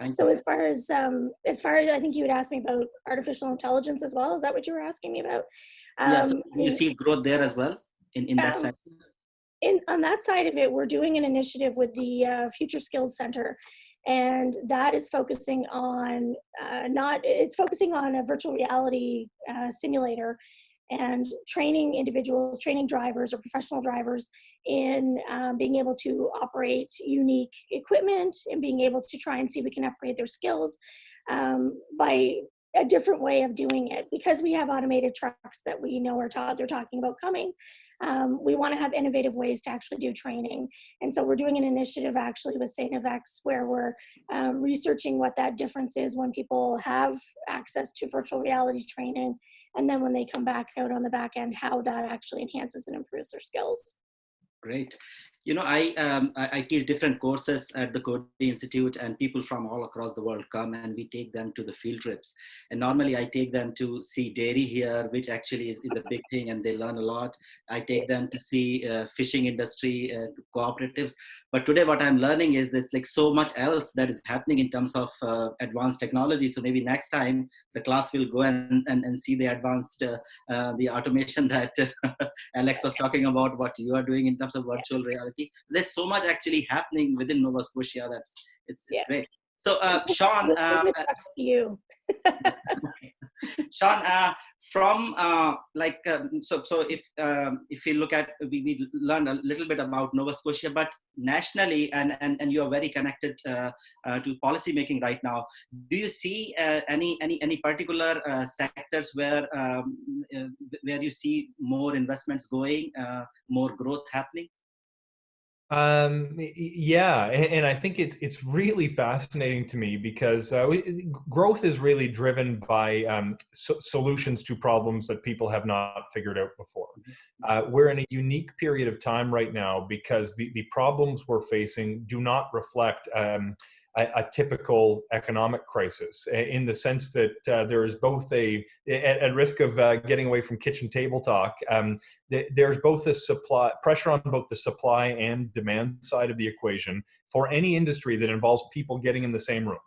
Speaker 5: Yeah. so as far as um, as far as i think you would ask me about artificial intelligence as well. Is that what you were asking me about?
Speaker 3: Um, yeah, so you see growth there as well in, in that um, side?
Speaker 5: in on that side of it we're doing an initiative with the uh, future skills center. And that is focusing on uh, not it's focusing on a virtual reality uh, simulator and training individuals, training drivers or professional drivers in um, being able to operate unique equipment and being able to try and see if we can upgrade their skills um, by a different way of doing it. Because we have automated trucks that we know are taught, they're talking about coming, um, we want to have innovative ways to actually do training. And so we're doing an initiative actually with StFX where we're um, researching what that difference is when people have access to virtual reality training and then when they come back out on the back end, how that actually enhances and improves their skills.
Speaker 3: Great. You know, I, um, I, I teach different courses at the Coady Institute and people from all across the world come and we take them to the field trips. And normally I take them to see dairy here, which actually is, is a big thing and they learn a lot. I take them to see uh, fishing industry, uh, cooperatives. But today what I'm learning is there's like so much else that is happening in terms of uh, advanced technology. So maybe next time the class will go and, and, and see the advanced, uh, uh, the automation that Alex was talking about, what you are doing in terms of virtual reality there's so much actually happening within Nova Scotia that's it's, it's
Speaker 5: Yeah.
Speaker 3: great. So uh, Sean, uh,
Speaker 5: for you.
Speaker 3: Sean, uh, from uh, like um, so so if um, if you look at we, we learned a little bit about Nova Scotia, but nationally and and, and you are very connected uh, uh, to policy making right now. Do you see uh, any any any particular uh, sectors where um, where you see more investments going, more growth happening?
Speaker 7: Um, yeah, and, and I think it's it's really fascinating to me because uh, we, growth is really driven by um, so- solutions to problems that people have not figured out before. Uh, we're in a unique period of time right now because the, the problems we're facing do not reflect um, a, a typical economic crisis in the sense that uh, there is both a, at, at risk of uh, getting away from kitchen table talk, um, th- there's both a supply pressure on both the supply and demand side of the equation for any industry that involves people getting in the same room.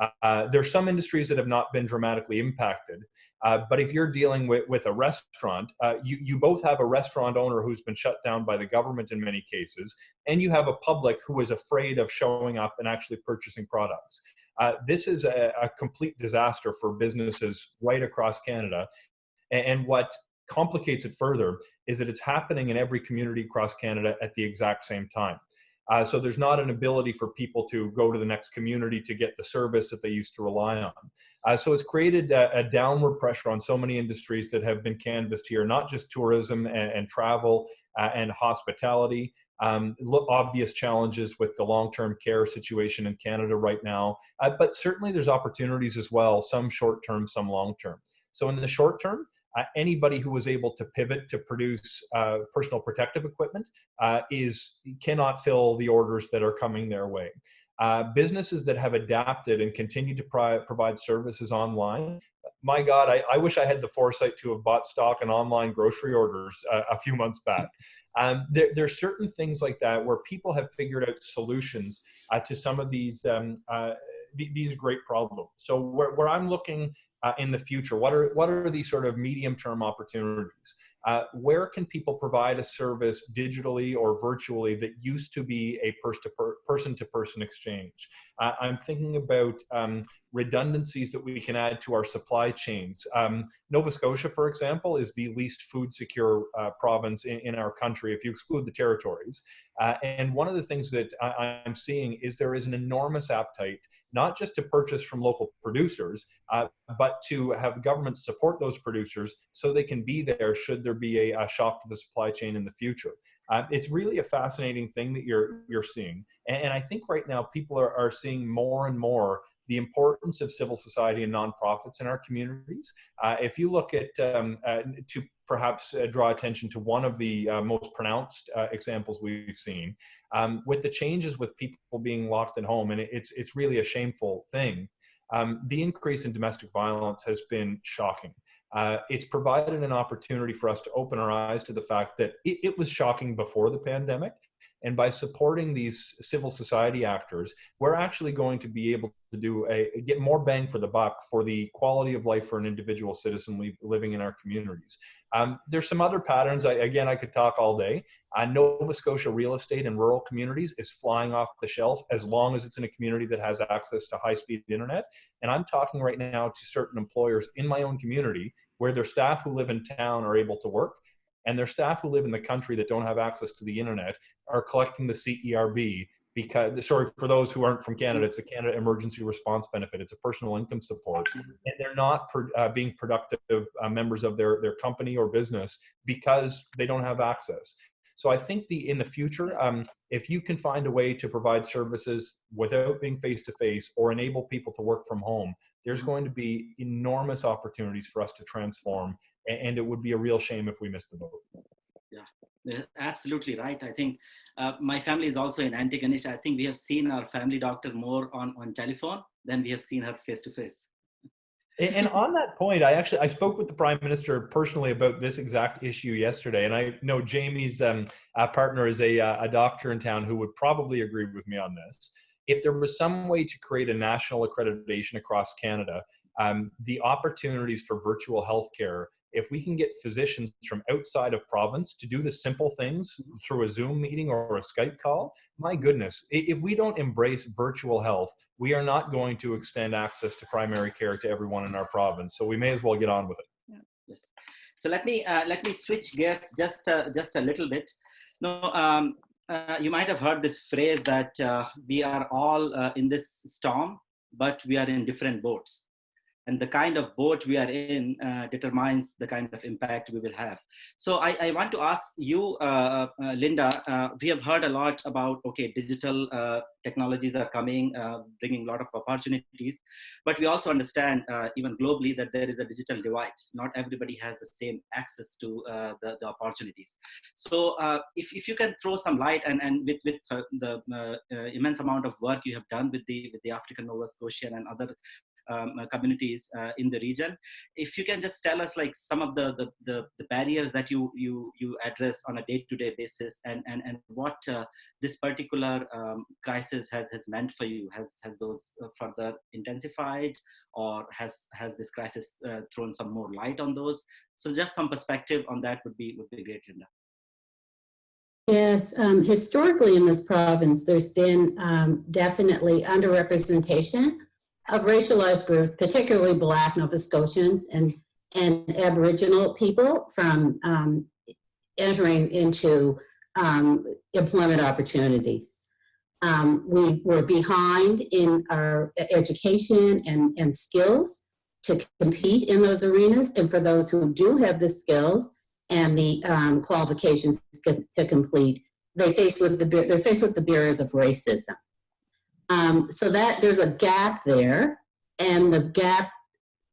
Speaker 7: Uh, Uh, there's some industries that have not been dramatically impacted, uh, but if you're dealing with, with a restaurant, uh, you, you both have a restaurant owner who's been shut down by the government in many cases, and you have a public who is afraid of showing up and actually purchasing products. Uh, this is a, a complete disaster for businesses right across Canada. A- And what complicates it further is that it's happening in every community across Canada at the exact same time. Uh, so there's not an ability for people to go to the next community to get the service that they used to rely on. Uh, so it's created a, a downward pressure on so many industries that have been canvassed here, not just tourism and, and travel uh, and hospitality. Um, obvious challenges with the long-term care situation in Canada right now, uh, but certainly there's opportunities as well, some short-term, some long-term. So in the short term, uh, anybody who was able to pivot to produce uh, personal protective equipment uh, is cannot fill the orders that are coming their way. Uh, businesses that have adapted and continue to provide services online, my God, I, I wish I had the foresight to have bought stock and online grocery orders uh, a few months back. Um, there, are certain things like that where people have figured out solutions uh, to some of these um, th- these great problems. So where, where I'm looking uh, in the future? What are what are these sort of medium term opportunities? Uh, where can people provide a service digitally or virtually that used to be a person to per, person exchange? Uh, I'm thinking about um, redundancies that we can add to our supply chains. Um, Nova Scotia, for example, is the least food secure uh, province in, in, our country if you exclude the territories. Uh, and one of the things that I, I'm seeing is there is an enormous appetite not just to purchase from local producers, uh, but to have governments support those producers so they can be there should there be a, a shock to the supply chain in the future. Uh, it's really a fascinating thing that you're you're seeing, and, and I think right now people are, are seeing more and more the importance of civil society and nonprofits in our communities. Uh, if you look at um, uh, to perhaps uh, draw attention to one of the uh, most pronounced uh, examples we've seen, um, with the changes with people being locked at home, and it's it's really a shameful thing. Um, the increase in domestic violence has been shocking. Uh, it's provided an opportunity for us to open our eyes to the fact that it, it was shocking before the pandemic, and by supporting these civil society actors, we're actually going to be able to do a get more bang for the buck for the quality of life for an individual citizen living in our communities. Um, there's some other patterns. I, again, I could talk all day. Uh, Nova Scotia real estate in rural communities is flying off the shelf as long as it's in a community that has access to high-speed internet. And I'm talking right now to certain employers in my own community where their staff who live in town are able to work and their staff who live in the country that don't have access to the internet are collecting the CERB because sorry for those who aren't from Canada, it's a Canada Emergency Response Benefit. It's a personal income support, and they're not uh, being productive uh, members of their their company or business because they don't have access. So I think the in the future, um, if you can find a way to provide services without being face to face or enable people to work from home, there's going to be enormous opportunities for us to transform and it would be a real shame if we missed the boat.
Speaker 3: Yeah, Absolutely right. I think uh, my family is also in Antigonish. I think we have seen our family doctor more on, on telephone than we have seen her face to face.
Speaker 7: And on that point, I actually I spoke with the prime minister personally about this exact issue yesterday, and I know Jamie's um, uh, partner is a uh, a doctor in town who would probably agree with me on this. If there was some way to create a national accreditation across Canada, um, the opportunities for virtual healthcare, if we can get physicians from outside of province to do the simple things through a Zoom meeting or a Skype call, my goodness, if we don't embrace virtual health, we are not going to extend access to primary care to everyone in our province. So we may as well get on with it.
Speaker 3: Yes. So let me uh, let me switch gears just uh, just a little bit. No, um, uh, you might have heard this phrase that uh, we are all uh, in this storm, but we are in different boats. And the kind of boat we are in uh, determines the kind of impact we will have. So I, I want to ask you, uh, uh, Linda. Uh, we have heard a lot about okay, digital uh, technologies are coming, uh, bringing a lot of opportunities, but we also understand even globally that there is a digital divide. Not everybody has the same access to the, the opportunities. So if, if you can throw some light and, and with, with the immense amount of work you have done with the, with the African Nova Scotian and other um, uh, communities uh, in the region, if you can just tell us like some of the, the, the, the barriers that you, you, you address on a day-to-day basis and, and, and what uh, this particular um, crisis has, has meant for you. Has, has those further intensified or has, has this crisis thrown some more light on those? So just some perspective on that would be, would be great, Linda.
Speaker 4: Yes, um, historically in this province, there's been um, definitely underrepresentation of racialized groups, particularly Black Nova Scotians and, and Aboriginal people from um, entering into um, employment opportunities. Um, we were behind in our education and, and skills to compete in those arenas. And for those who do have the skills and the um, qualifications to, complete, they face with the they're faced with the barriers of racism. Um, so that there's a gap there, and the gap,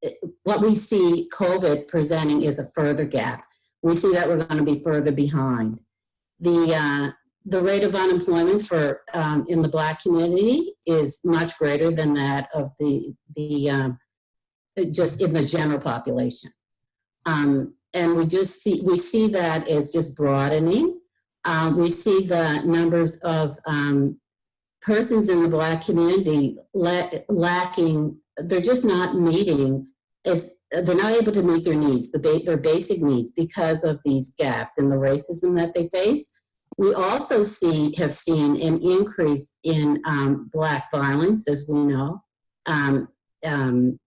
Speaker 4: eh, what we see COVID presenting is a further gap. We see that we're going to be further behind. The uh, the rate of unemployment for um, in the Black community is much greater than that of the the um, just in the general population. Um, and we just see we see that as just broadening. Um, we see the numbers of um, persons in the Black community la lacking. They're just not meeting as they're not able to meet their needs, the ba their basic needs, because of these gaps and the racism that they face. We also see have seen an increase in um, Black violence, as we know. Um, um,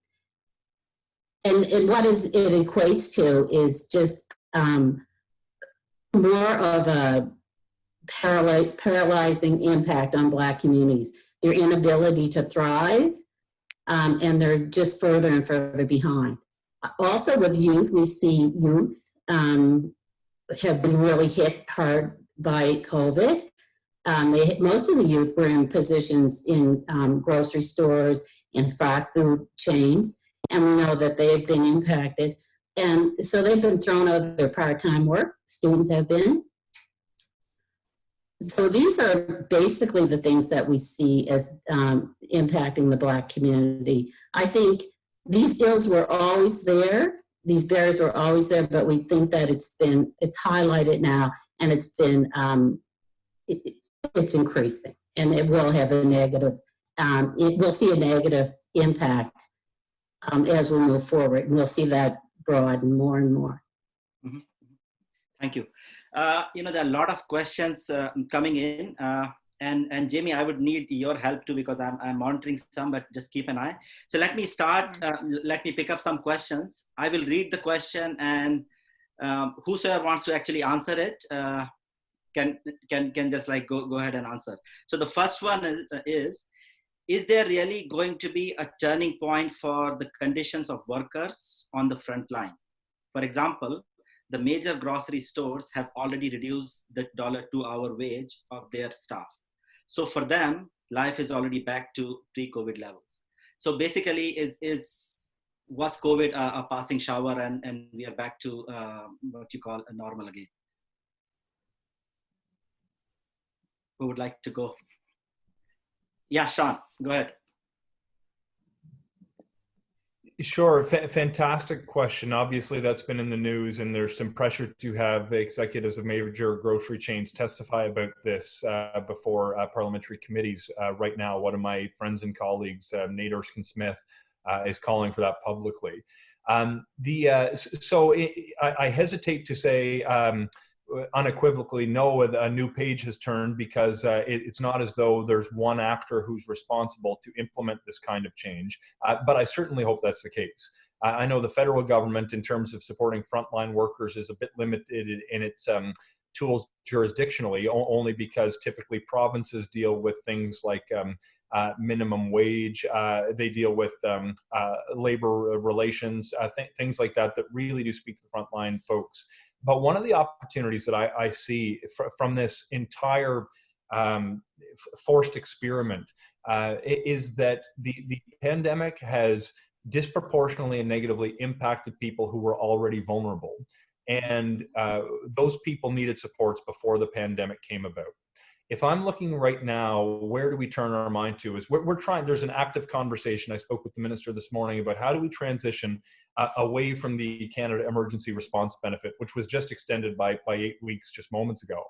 Speaker 4: and, and what is it equates to is just um, more of a paralyzing impact on Black communities. Their inability to thrive, um, and they're just further and further behind. Also with youth, we see youth um, have been really hit hard by COVID. Um, they, most of the youth were in positions in um, grocery stores, in fast food chains, and we know that they've been impacted. And so they've been thrown out of their part-time work, students have been. So these are basically the things that we see as um, impacting the Black community. I think these ills were always there, these barriers were always there, but we think that it's been, it's highlighted now and it's been, um, it, it's increasing and it will have a negative, um, it will see a negative impact um, as we move forward. And we'll see that broaden more and more.
Speaker 3: Mm -hmm. Thank you. Uh, you know, there are a lot of questions uh, coming in. Uh, and, and Jamie, I would need your help too because I'm, I'm monitoring some, but just keep an eye. So let me start, let me pick up some questions. I will read the question and um, whosoever wants to actually answer it can, can, can just like go, go ahead and answer. So the first one is, is is there really going to be a turning point for the conditions of workers on the front line? For example, the major grocery stores have already reduced the dollar two hour wage of their staff. So for them, life is already back to pre-COVID levels. So basically is, is was COVID a, a passing shower and, and we are back to uh, what you call a normal again? Who would like to go? Yeah, Sean, go ahead.
Speaker 7: Sure, F fantastic question. Obviously, that's been in the news, and there's some pressure to have executives of major grocery chains testify about this uh, before uh, parliamentary committees. Uh, right now, one of my friends and colleagues, uh, Nate Erskine Smith, uh, is calling for that publicly. Um, the uh, so it, I, I, hesitate to say. Um, unequivocally no a new page has turned because uh, it, it's not as though there's one actor who's responsible to implement this kind of change uh, but i certainly hope that's the case i know the federal government in terms of supporting frontline workers is a bit limited in its um, tools jurisdictionally only because typically provinces deal with things like um, uh, minimum wage. Uh, they deal with um, uh, labor relations, uh, th things like that that really do speak to the frontline folks. But one of the opportunities that I, I see fr from this entire um, forced experiment uh, is that the, the pandemic has disproportionately and negatively impacted people who were already vulnerable. And uh, those people needed supports before the pandemic came about if I'm looking right now, where do we turn our mind to? Is we're, we're trying, there's an active conversation. I spoke with the minister this morning about how do we transition uh, away from the Canada Emergency Response Benefit, which was just extended by, by eight weeks just moments ago.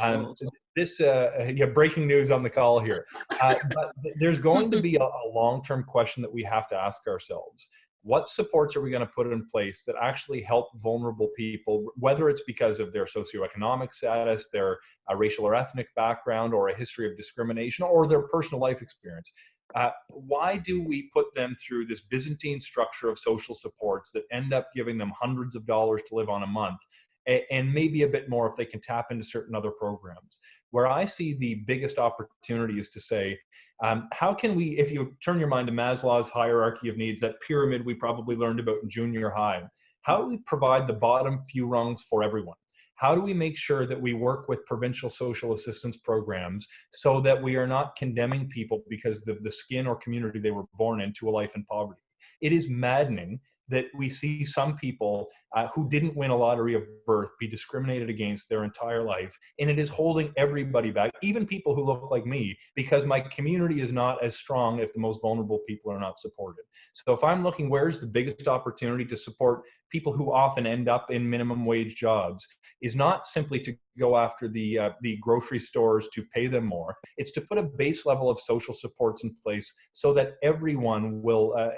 Speaker 7: Um, oh. this, uh, yeah, breaking news on the call here. Uh, but there's going to be a, a long-term question that we have to ask ourselves what supports are we going to put in place that actually help vulnerable people, whether it's because of their socioeconomic status, their uh, racial or ethnic background, or a history of discrimination, or their personal life experience? Uh, why do we put them through this Byzantine structure of social supports that end up giving them hundreds of dollars to live on a month and maybe a bit more if they can tap into certain other programs? Where I see the biggest opportunity is to say, um, how can we, if you turn your mind to Maslow's hierarchy of needs, that pyramid we probably learned about in junior high, how do we provide the bottom few rungs for everyone? How do we make sure that we work with provincial social assistance programs so that we are not condemning people because of the skin or community they were born into a life in poverty? It is maddening that we see some people uh, who didn't win a lottery of birth be discriminated against their entire life. And it is holding everybody back, even people who look like me, because my community is not as strong if the most vulnerable people are not supported. So if I'm looking, where's the biggest opportunity to support people who often end up in minimum wage jobs is not simply to go after the, uh, the grocery stores to pay them more. It's to put a base level of social supports in place so that everyone will uh,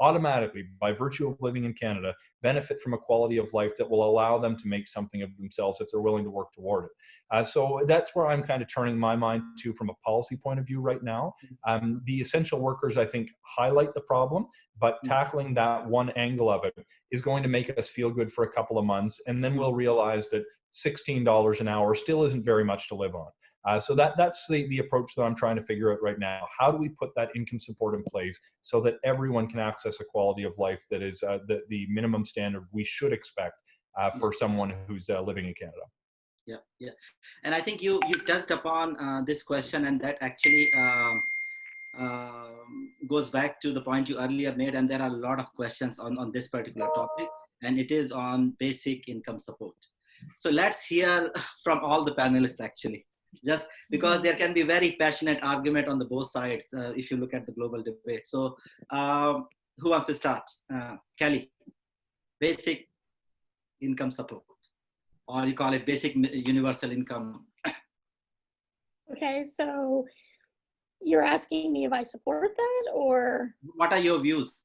Speaker 7: automatically, by virtue of living in Canada, benefit from a quality of life that will allow them to make something of themselves if they're willing to work toward it. Uh, so that's where I'm kind of turning my mind to from a policy point of view right now. Um, the essential workers, I think, highlight the problem, but mm. tackling that one angle of it is going to make us feel good for a couple of months, and then we'll realize that $16 an hour still isn't very much to live on. Uh, so that, that's the, the approach that I'm trying to figure out right now. How do we put that income support in place so that everyone can access a quality of life that is uh, the, the minimum standard we should expect uh, for someone who's uh, living in Canada?
Speaker 3: Yeah, yeah. And I think you, you touched upon uh, this question and that actually um, um, goes back to the point you earlier made and there are a lot of questions on, on this particular topic and it is on basic income support. So let's hear from all the panelists actually just because mm-hmm. there can be very passionate argument on the both sides uh, if you look at the global debate. So um, who wants to start? Uh, Kelly, basic income support, or you call it basic universal income.
Speaker 5: okay, so you're asking me if I support that or?
Speaker 3: What are your views?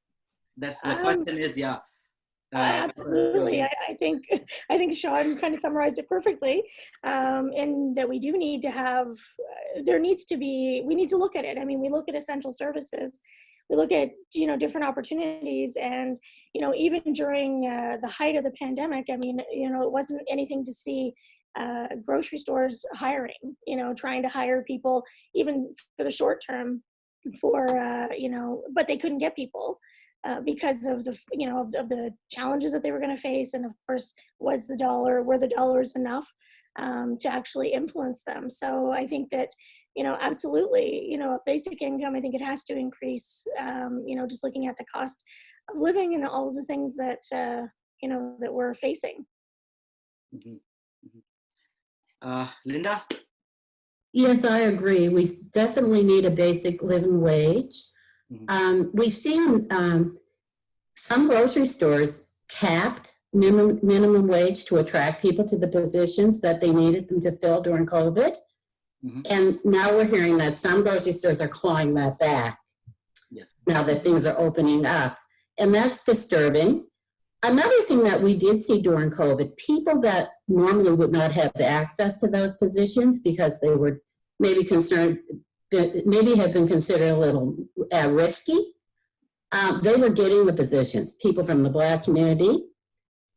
Speaker 3: That's the um, question is, yeah.
Speaker 5: Uh, absolutely, I, I, think I think Sean kind of summarized it perfectly. Um, in that we do need to have, uh, there needs to be, we need to look at it. I mean, we look at essential services, we look at you know different opportunities, and you know even during uh, the height of the pandemic, I mean, you know, it wasn't anything to see uh, grocery stores hiring, you know, trying to hire people even for the short term for uh, you know, but they couldn't get people. Uh, because of the you know of, of the challenges that they were going to face and of course was the dollar were the dollars enough um, to actually influence them so i think that you know absolutely you know a basic income i think it has to increase um, you know just looking at the cost of living and all of the things that uh, you know that we're facing.
Speaker 3: Mhm, mhm. Uh, Linda?
Speaker 4: Yes, I agree. We definitely need a basic living wage.
Speaker 3: Mhm.
Speaker 4: Um, we've seen, um, some grocery stores capped minimum, minimum wage to attract people to the positions that they needed them to fill during COVID.
Speaker 3: Mhm.
Speaker 4: And now we're hearing that some grocery stores are clawing that back
Speaker 3: Yes.
Speaker 4: now that things are opening up. And that's disturbing. Another thing that we did see during COVID, people that normally would not have access to those positions because they were maybe concerned, maybe have been considered a little uh, risky, um, they were getting the positions. People from the Black community,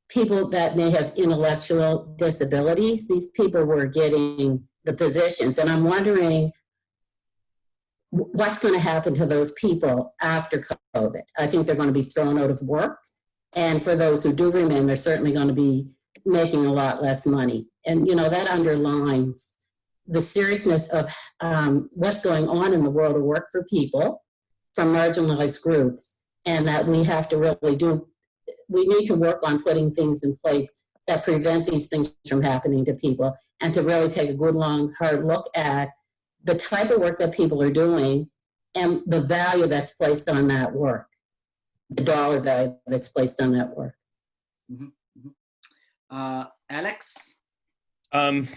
Speaker 4: people that may have intellectual disabilities, these people were getting the positions. And I'm wondering what's going to happen to those people after COVID. I think they're going to be thrown out of work. And for those who do remain, they're certainly going to be making a lot less money. And, you know, that underlines the seriousness of um, what's going on in the world of work for people from marginalized groups. And that we have to really do, we need to work on putting things in place that prevent these things from happening to people and to really take a good, long, hard look at the type of work that people are doing and the value that's placed on that work, the dollar value that's placed on that work.
Speaker 3: Uh, Alex?
Speaker 6: Um,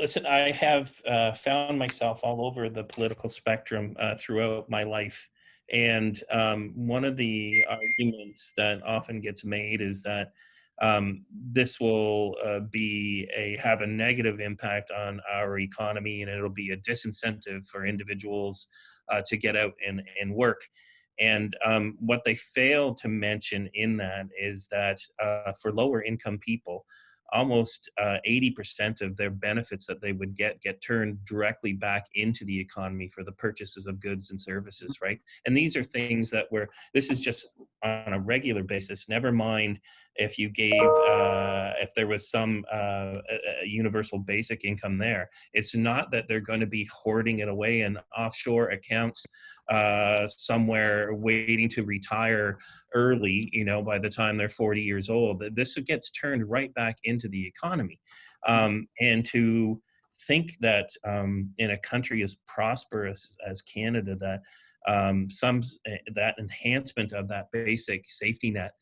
Speaker 6: listen, I have uh, found myself all over the political spectrum uh, throughout my life. And um, one of the arguments that often gets made is that um, this will uh, be a have a negative impact on our economy, and it'll be a disincentive for individuals uh, to get out and, and work. And um, what they fail to mention in that is that uh, for lower income people, almost uh, 80% of their benefits that they would get get turned directly back into the economy for the purchases of goods and services right? And these are things that were this is just on a regular basis never mind if you gave uh, if there was some uh, universal basic income there it's not that they're going to be hoarding it away in offshore accounts uh, somewhere waiting to retire early, you know, by the time they're 40 years old. This gets turned right back into the economy. Um, and to think that um, in a country as prosperous as Canada, that um, some that enhancement of that basic safety net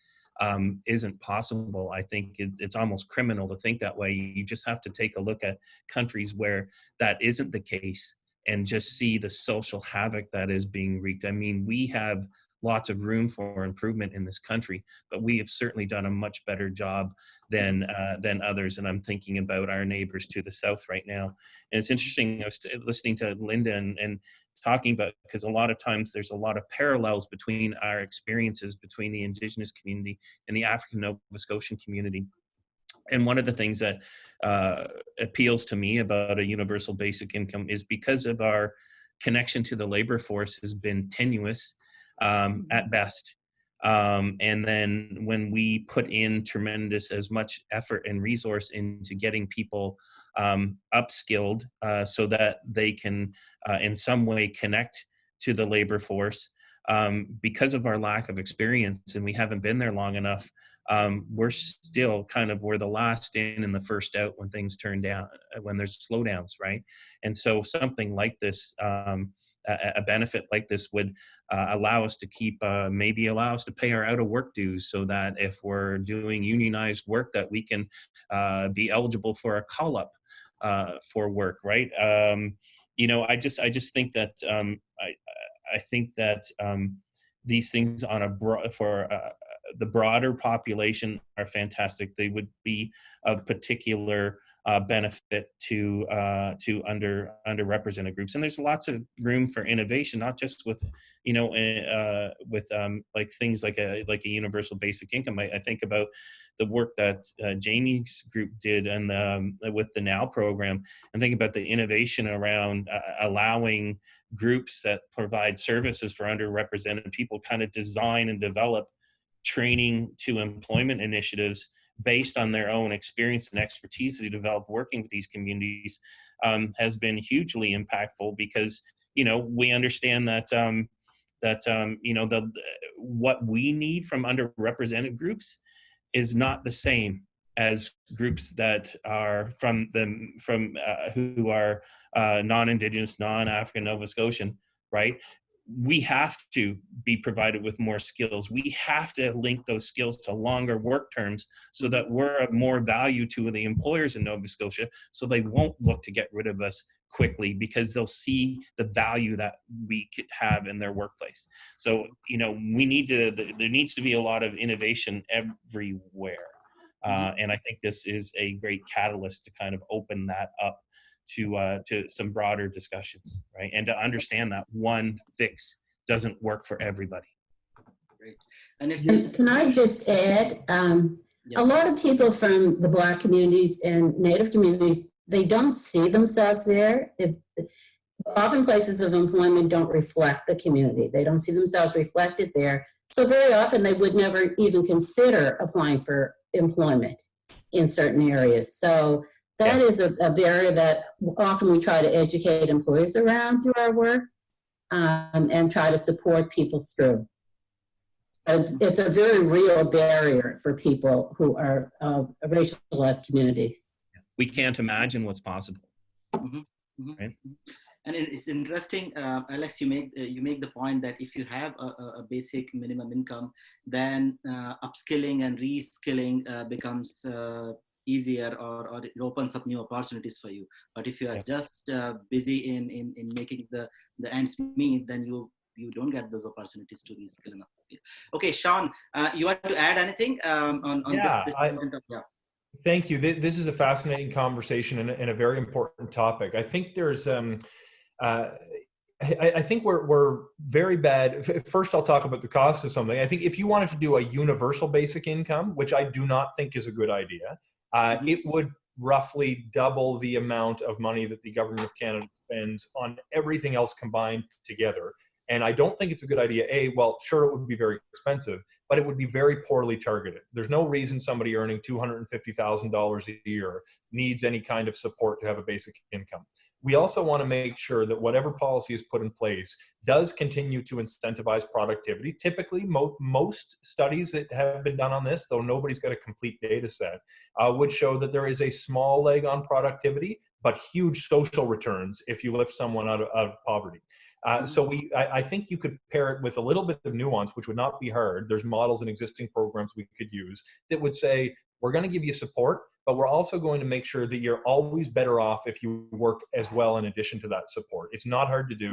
Speaker 6: um, isn't possible. I think it's, it's almost criminal to think that way. You just have to take a look at countries where that isn't the case and just see the social havoc that is being wreaked. I mean, we have lots of room for improvement in this country, but we have certainly done a much better job than uh, than others. And I'm thinking about our neighbors to the south right now. And it's interesting. I was listening to Linda and, and talking about because a lot of times there's a lot of parallels between our experiences between the Indigenous community and the African Nova Scotian community. And one of the things that uh, appeals to me about a universal basic income is because of our connection to the labor force has been tenuous um, at best. Um, and then when we put in tremendous as much effort and resource into getting people um, upskilled uh, so that they can uh, in some way connect to the labor force, um, because of our lack of experience and we haven't been there long enough, um, we're still kind of we're the last in and the first out when things turn down when there's slowdowns right and so something like this um, a, benefit like this would uh, allow us to keep uh, maybe allow us to pay our out of work dues so that if we're doing unionized work that we can uh, be eligible for a call up uh, for work right um, you know i just i just think that um, i i think that um, these things on a broad for uh, the broader population are fantastic. They would be of particular uh, benefit to uh, to under underrepresented groups. And there's lots of room for innovation, not just with you know uh, with um, like things like a like a universal basic income. I, I think about the work that uh, Jamie's group did and um, with the Now program, and think about the innovation around uh, allowing groups that provide services for underrepresented people kind of design and develop training to employment initiatives based on their own experience and expertise that they develop working with these communities um, has been hugely impactful because you know we understand that um, that um, you know the what we need from underrepresented groups is not the same as groups that are from the from uh, who are uh, non-indigenous, non-African Nova Scotian, right? We have to be provided with more skills. We have to link those skills to longer work terms so that we're of more value to the employers in Nova Scotia, so they won't look to get rid of us quickly because they'll see the value that we could have in their workplace. So, you know, we need to, there needs to be a lot of innovation everywhere. Uh, and I think this is a great catalyst to kind of open that up to uh, to some broader discussions, right? And to understand that one fix doesn't work for everybody.
Speaker 3: Great. And it's
Speaker 4: And can I just add, um,
Speaker 3: Yeah.
Speaker 4: a lot of people from the Black communities and Native communities, they don't see themselves there. It, often places of employment don't reflect the community. They don't see themselves reflected there. So very often they would never even consider applying for employment in certain areas. So that is a, a barrier that often we try to educate employers around through our work um, and try to support people through. It's, it's a very real barrier for people who are of racialized communities.
Speaker 6: We can't imagine what's possible.
Speaker 3: Mhm, mhm,
Speaker 6: Right.
Speaker 3: mhm. And it's interesting, uh, Alex. You make uh, you make the point that if you have a, a a basic minimum income, then uh, upskilling and reskilling uh, becomes uh, easier, or, or it opens up new opportunities for you. But if you are
Speaker 6: Yeah.
Speaker 3: just uh, busy in, in in making the the ends meet, then you you don't get those opportunities to reskill upskill. Okay, Sean, uh, you want to add anything um, on on
Speaker 7: Yeah,
Speaker 3: this? this
Speaker 7: I-
Speaker 3: of- yeah.
Speaker 7: Thank you. Th- This is a fascinating conversation and a, and a very important topic. I think there's, um, uh, I, I think we're, we're very bad. First, I'll talk about the cost of something. I think if you wanted to do a universal basic income, which I do not think is a good idea, uh,
Speaker 3: Mhm.
Speaker 7: it would roughly double the amount of money that the government of Canada spends on everything else combined together. And I don't think it's a good idea. A, well, sure, it would be very expensive, but it would be very poorly targeted. There's no reason somebody earning $250,000 a year needs any kind of support to have a basic income. We also want to make sure that whatever policy is put in place does continue to incentivize productivity. Typically, mo- most studies that have been done on this, though nobody's got a complete data set, uh, would show that there is a small leg on productivity, but huge social returns if you lift someone out of, out of poverty. Uh, so we, I, I, think you could pair it with a little bit of nuance, which would not be hard. There's models and existing programs we could use that would say, we're going to give you support, but we're also going to make sure that you're always better off if you work as well in addition to that support. It's not hard to do.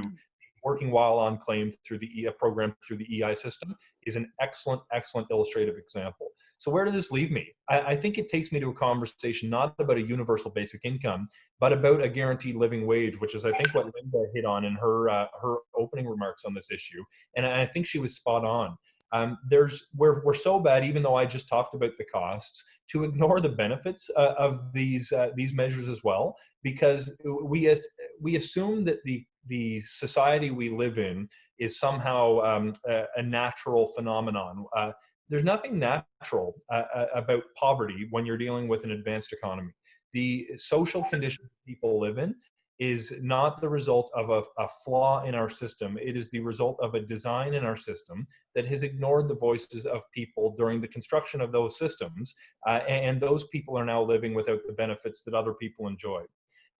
Speaker 7: Working while on claim through the EI program through the EI system is an excellent, excellent illustrative example. So where does this leave me? I, I think it takes me to a conversation not about a universal basic income, but about a guaranteed living wage, which is I think what Linda hit on in her uh, her opening remarks on this issue, and I think she was spot on. Um, there's we're we're so bad, even though I just talked about the costs, to ignore the benefits uh, of these uh, these measures as well, because we we assume that the the society we live in is somehow um, a, a, natural phenomenon. Uh, there's nothing natural uh, about poverty when you're dealing with an advanced economy. The social conditions people live in is not the result of a, a, flaw in our system. It is the result of a design in our system that has ignored the voices of people during the construction of those systems. Uh, and those people are now living without the benefits that other people enjoy.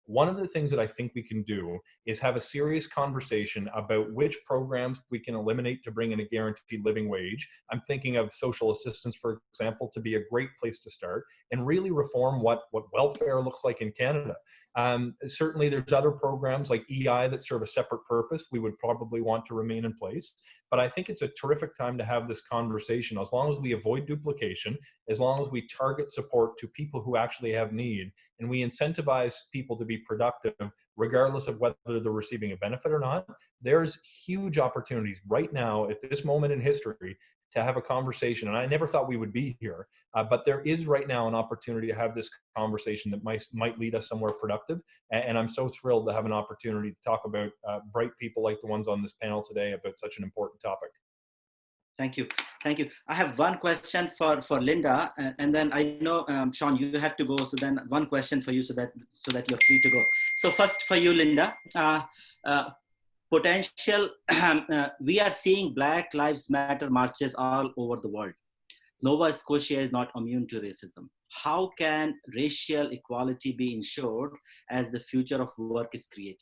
Speaker 7: One of the things that I think we can do is have a serious conversation about which programs we can eliminate to bring in a guaranteed living wage. I'm thinking of social assistance, for example, to be a great place to start and really reform what, what welfare looks like in Canada. Um, certainly, there's other programs like EI that serve a separate purpose. We would probably want to remain in place. But I think it's a terrific time to have this conversation as long as we avoid duplication, as long as we target support to people who actually have need, and we incentivize people to be productive regardless of whether they're receiving a benefit or not. There's huge opportunities right now at this moment in history to have a conversation. And I never thought we would be here, uh, but there is right now an opportunity to have this conversation that might, might lead us somewhere productive. And, and I'm so thrilled to have an opportunity to talk about uh, bright people like the ones on this panel today about such an important topic.
Speaker 3: Thank you. Thank you. I have one question for, for Linda, and, and then I know, um, Sean, you have to go. So then one question for you so that, so that you're free to go. So first for you, Linda, uh, uh, potential, uh, we are seeing Black Lives Matter marches all over the world. Nova Scotia is not immune to racism. How can racial equality be ensured as the future of work is created?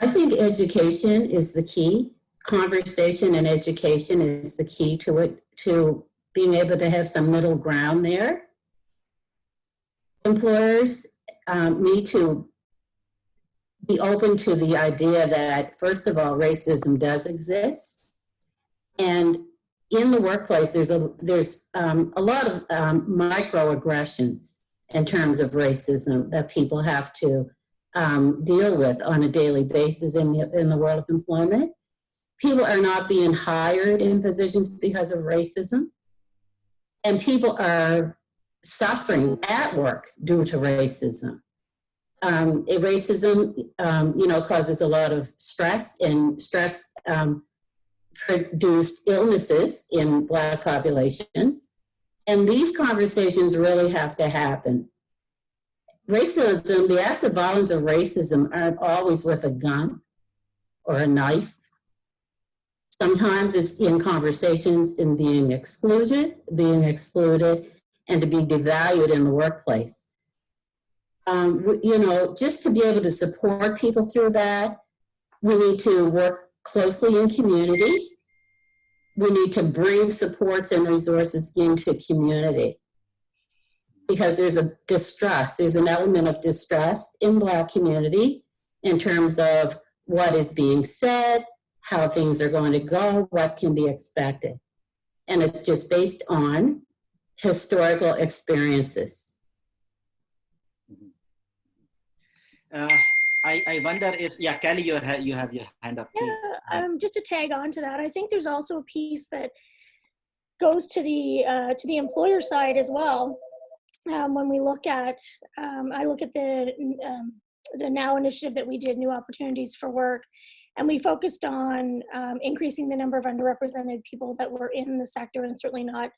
Speaker 4: I think education is the key. Conversation and education is the key to it, to being able to have some middle ground there. Employers um, need to be open to the idea that, first of all, racism does exist. And in the workplace, there's a, there's um, a lot of um, microaggressions in terms of racism that people have to um, deal with on a daily basis in the, in the world of employment. People are not being hired in positions because of racism. And people are suffering at work due to racism. Um, racism, um, you know, causes a lot of stress and stress um, produced illnesses in Black populations. And these conversations really have to happen. Racism, the acts of violence of racism aren't always with a gun or a knife. Sometimes it's in conversations in being excluded, being excluded, and to be devalued in the workplace. Um, you know, just to be able to support people through that, we need to work closely in community. We need to bring supports and resources into community because there's a distrust, there's an element of distrust in Black community in terms of what is being said, how things are going to go, what can be expected. And it's just based on historical experiences.
Speaker 3: Uh, I, I wonder if, yeah, Kelly, you you have your hand up. Please.
Speaker 5: Yeah, um, just to tag on to that, I think there's also a piece that goes to the uh, to the employer side as well. Um, when we look at, um, I look at the um, the Now initiative that we did, New Opportunities for Work, and we focused on um, increasing the number of underrepresented people that were in the sector and certainly not,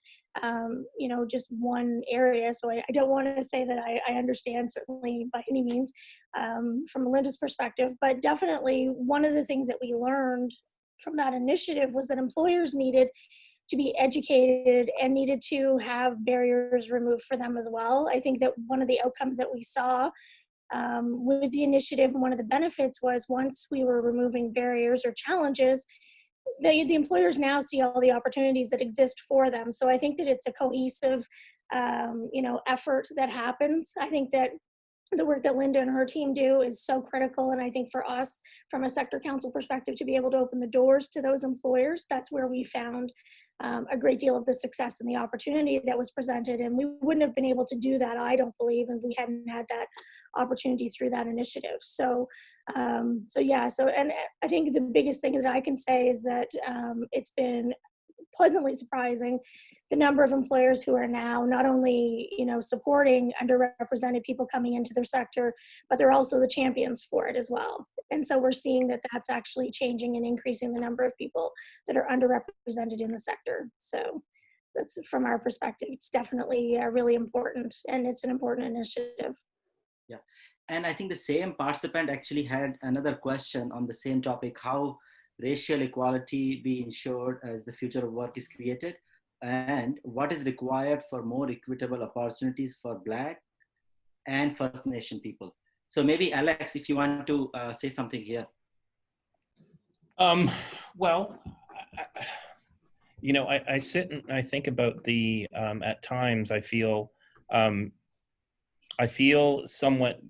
Speaker 5: um, you know, just one area. So I, I don't want to say that I, I, understand certainly by any means um, from Melinda's perspective, but definitely one of the things that we learned from that initiative was that employers needed to be educated and needed to have barriers removed for them as well. I think that one of the outcomes that we saw um, with the initiative, one of the benefits was once we were removing barriers or challenges, the, the employers now see all the opportunities that exist for them. So I think that it's a cohesive, um, you know, effort that happens. I think that the work that Linda and her team do is so critical. And I think for us, from a sector council perspective, to be able to open the doors to those employers, that's where we found um, a great deal of the success and the opportunity that was presented. And we wouldn't have been able to do that, I don't believe, if we hadn't had that opportunity through that initiative. So, um, so yeah, so, and I think the biggest thing that I can say is that um, it's been pleasantly surprising the number of employers who are now not only you know supporting underrepresented people coming into their sector but they're also the champions for it as well. And so we're seeing that that's actually changing and increasing the number of people that are underrepresented in the sector. So that's from our perspective it's definitely uh, really important and it's an important initiative.
Speaker 3: Yeah. And i think the same participant actually had another question on the same topic how racial equality be ensured as the future of work is created and what is required for more equitable opportunities for Black and First Nation people. So maybe Alex, if you want to uh, say something here.
Speaker 6: Um, well, I, you know, I, I, sit and I think about the, um, at times I feel, um, I feel somewhat,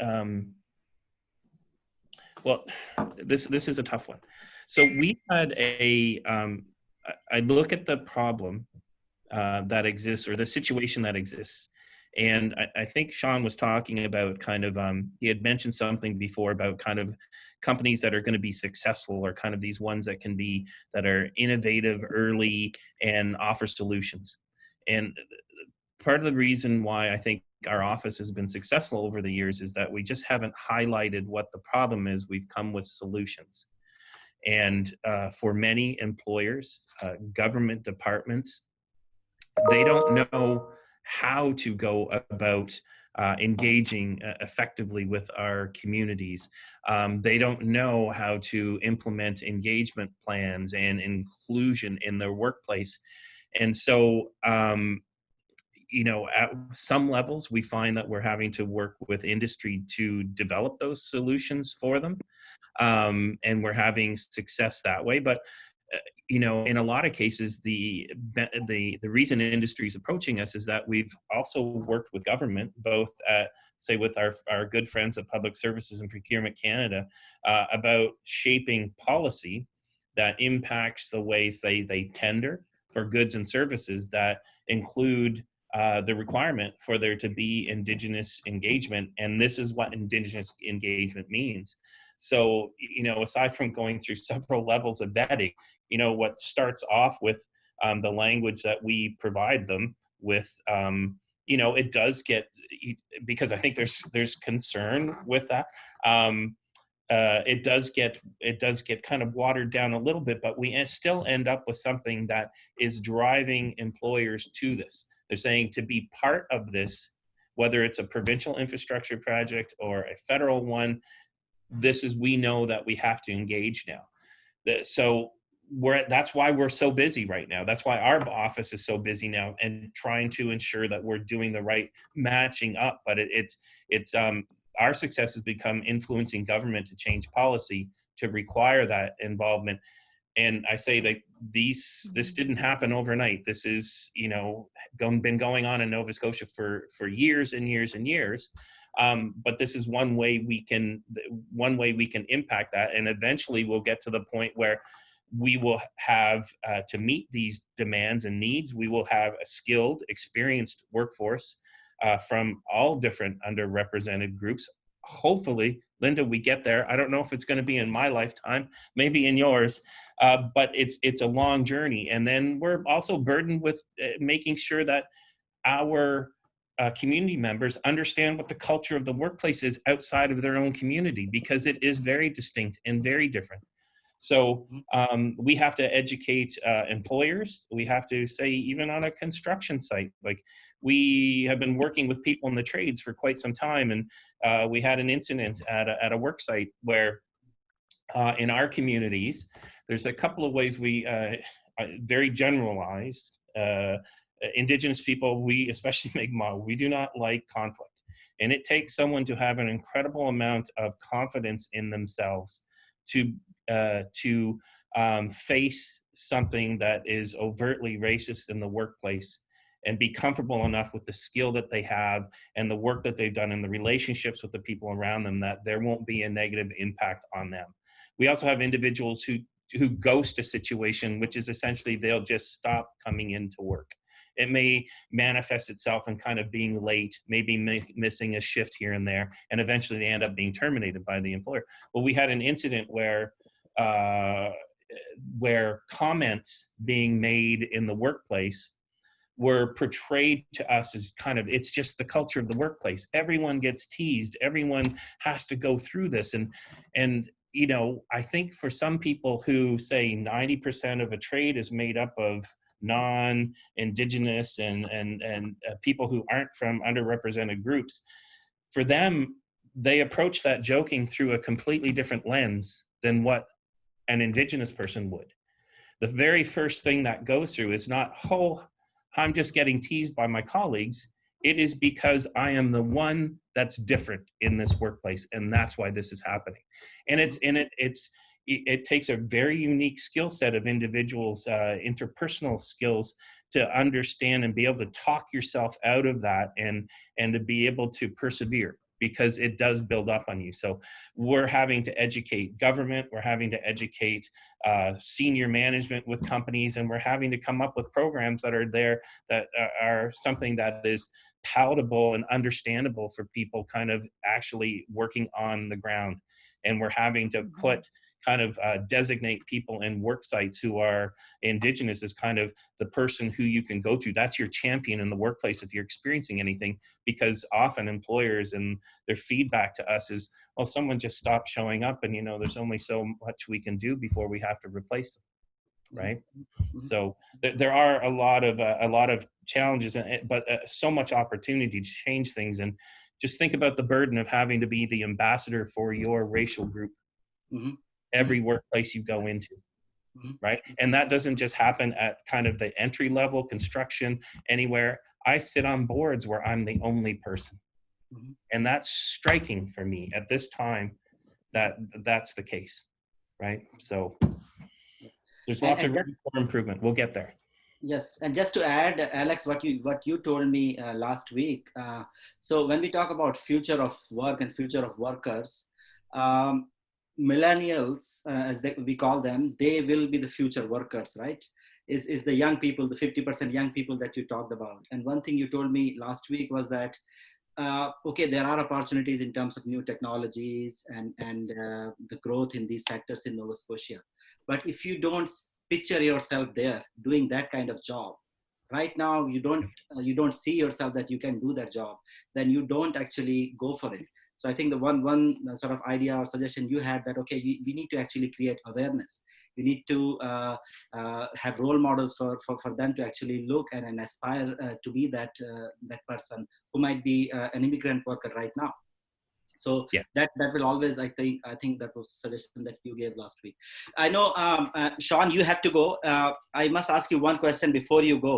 Speaker 6: um, well, this, this is a tough one. So we had a, um, I look at the problem uh, that exists or the situation that exists. And I, I, think Sean was talking about kind of, um, he had mentioned something before about kind of companies that are going to be successful or kind of these ones that can be, that are innovative early and offer solutions. And part of the reason why I think our office has been successful over the years is that we just haven't highlighted what the problem is. We've come with solutions. And uh, for many employers, uh, government departments, they don't know how to go about uh, engaging uh, effectively with our communities. Um, they don't know how to implement engagement plans and inclusion in their workplace. And so, um, you know, at some levels, we find that we're having to work with industry to develop those solutions for them. Um, and we're having success that way. But uh, you know, in a lot of cases, the the the reason industry is approaching us is that we've also worked with government, both at say with our our good friends at Public Services and Procurement Canada, uh, about shaping policy that impacts the ways they they tender for goods and services that include uh, the requirement for there to be indigenous engagement and this is what indigenous engagement means. So you know aside from going through several levels of vetting you know what starts off with um, the language that we provide them with um, you know it does get because i think there's there's concern with that um, uh, it does get it does get kind of watered down a little bit but we still end up with something that is driving employers to this they're saying to be part of this whether it's a provincial infrastructure project or a federal one this is we know that we have to engage now. So we're that's why we're so busy right now. That's why our office is so busy now and trying to ensure that we're doing the right matching up. But it, it's it's um our success has become influencing government to change policy to require that involvement and i say that these this didn't happen overnight. This is you know going, been going on in nova scotia for for years and years and years. Um, but this is one way we can one way we can impact that. And eventually we'll get to the point where we will have uh, to meet these demands and needs. We will have a skilled experienced workforce uh, from all different underrepresented groups hopefully linda we get there. I don't know if it's going to be in my lifetime maybe in yours uh, but it's it's a long journey. And then we're also burdened with uh, making sure that our uh, community members understand what the culture of the workplace is outside of their own community because it is very distinct and very different so mm-hmm. um, we have to educate uh, employers. We have to say, even on a construction site, like we have been working with people in the trades for quite some time. And uh, we had an incident at a, at a work site where uh, in our communities, there's a couple of ways we, uh, uh, very generalized, uh, indigenous people, we, especially Mi'kmaq, we do not like conflict. And it takes someone to have an incredible amount of confidence in themselves to uh, to um, face something that is overtly racist in the workplace and be comfortable enough with the skill that they have and the work that they've done and the relationships with the people around them that there won't be a negative impact on them. We also have individuals who who ghost a situation, which is essentially they'll just stop coming into work. It may manifest itself in kind of being late, maybe missing a shift here and there, and eventually they end up being terminated by the employer. Well, we had an incident where uh, where comments being made in the workplace were portrayed to us as kind of it's just the culture of the workplace. Everyone gets teased. Everyone has to go through this. And and you know i think for some people who say 90% of a trade is made up of non-indigenous and and and uh, people who aren't from underrepresented groups for them they approach that joking through a completely different lens than what an indigenous person would. The very first thing that goes through is not oh i'm just getting teased by my colleagues. It is because i am the one that's different in this workplace and that's why this is happening. And it's in it it's it takes a very unique skill set of individuals, uh, interpersonal skills to understand and be able to talk yourself out of that and, and to be able to persevere because it does build up on you. So we're having to educate government, we're having to educate uh, senior management with companies, and we're having to come up with programs that are there that are something that is palatable and understandable for people kind of actually working on the ground. And we're having to mm-hmm. put kind of uh, designate people in work sites who are indigenous as kind of the person who you can go to. That's your champion in the workplace if you're experiencing anything, because often employers and their feedback to us is, well, someone just stopped showing up and, you know, there's only so much we can do before we have to replace them. right?
Speaker 3: Mhm.
Speaker 6: So there, there are a lot of uh, a lot of challenges, and but uh, so much opportunity to change things. And just think about the burden of having to be the ambassador for your racial group
Speaker 3: Mhm.
Speaker 6: Every workplace you go into.
Speaker 3: Mhm.
Speaker 6: Right. And that doesn't just happen at kind of the entry level construction anywhere. I sit on boards where I'm the only person.
Speaker 3: Mhm.
Speaker 6: And that's striking for me at this time that that's the case. Right. So there's
Speaker 3: And-
Speaker 6: lots
Speaker 3: and
Speaker 6: of room for improvement. We'll get there.
Speaker 3: Yes, and just to add, Alex, what you what you told me uh, last week. Uh, so when we talk about future of work and future of workers, um, millennials, uh, as they, we call them, they will be the future workers, right? Is is the young people, the fifty percent young people that you talked about? And one thing you told me last week was that uh, okay, there are opportunities in terms of new technologies and and uh, the growth in these sectors in Nova Scotia, but if you don't picture yourself there doing that kind of job right now you don't uh, you don't see yourself that you can do that job then you don't actually go for it so i think the one one uh, sort of idea or suggestion you had that okay we, we need to actually create awareness. We need to uh, uh, have role models for, for, for them to actually look and, and aspire uh, to be that uh, that person who might be uh, an immigrant worker right now. So
Speaker 6: Yeah.
Speaker 3: that that will always i think i think that was suggestion that you gave last week. I know um, uh, sean you have to go. Uh, i must ask you one question before you go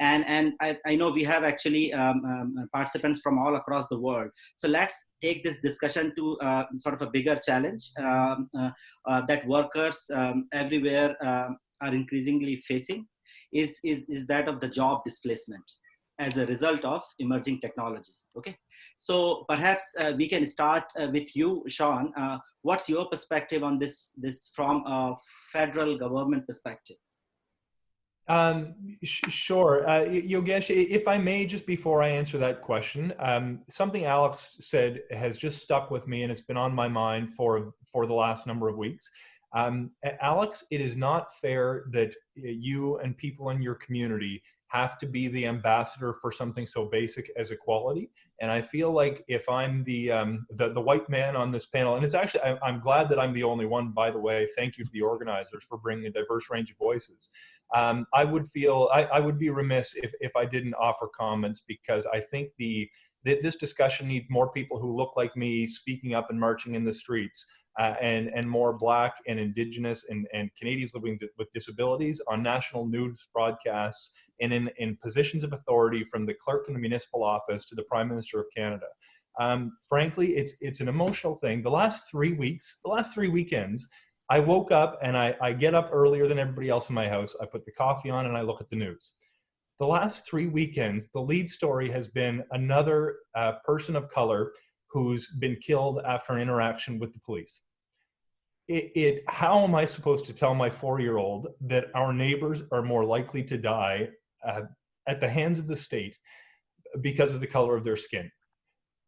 Speaker 3: and and i, I know we have actually um, um, participants from all across the world. So let's take this discussion to uh, sort of a bigger challenge um, uh, uh, that workers um, everywhere um, are increasingly facing. Is, is is that of the job displacement as a result of emerging technologies okay? So perhaps uh, we can start uh, with you sean. Uh, what's your perspective on this this from a federal government perspective
Speaker 7: Um, sure. Uh, Yogesh, if I may, just before I answer that question, um, something Alex said has just stuck with me and it's been on my mind for, for the last number of weeks. Um, Alex, it is not fair that you and people in your community have to be the ambassador for something so basic as equality. And I feel like if I'm the, um, the, the white man on this panel, and it's actually, I, I'm glad that I'm the only one, by the way, thank you to the organizers for bringing a diverse range of voices um, I would feel I, I would be remiss if, if I didn't offer comments because I think the th- this discussion needs more people who look like me speaking up and marching in the streets, uh, and and more Black and Indigenous and, and Canadians living with disabilities on national news broadcasts and in, in positions of authority from the clerk in the municipal office to the Prime Minister of Canada. Um, frankly, it's it's an emotional thing. The last three weeks, the last three weekends, I woke up and I, I get up earlier than everybody else in my house. I put the coffee on and I look at the news. The last three weekends, the lead story has been another uh, person of color who's been killed after an interaction with the police. It, it, how am I supposed to tell my four-year-old that our neighbors are more likely to die uh, at the hands of the state because of the color of their skin?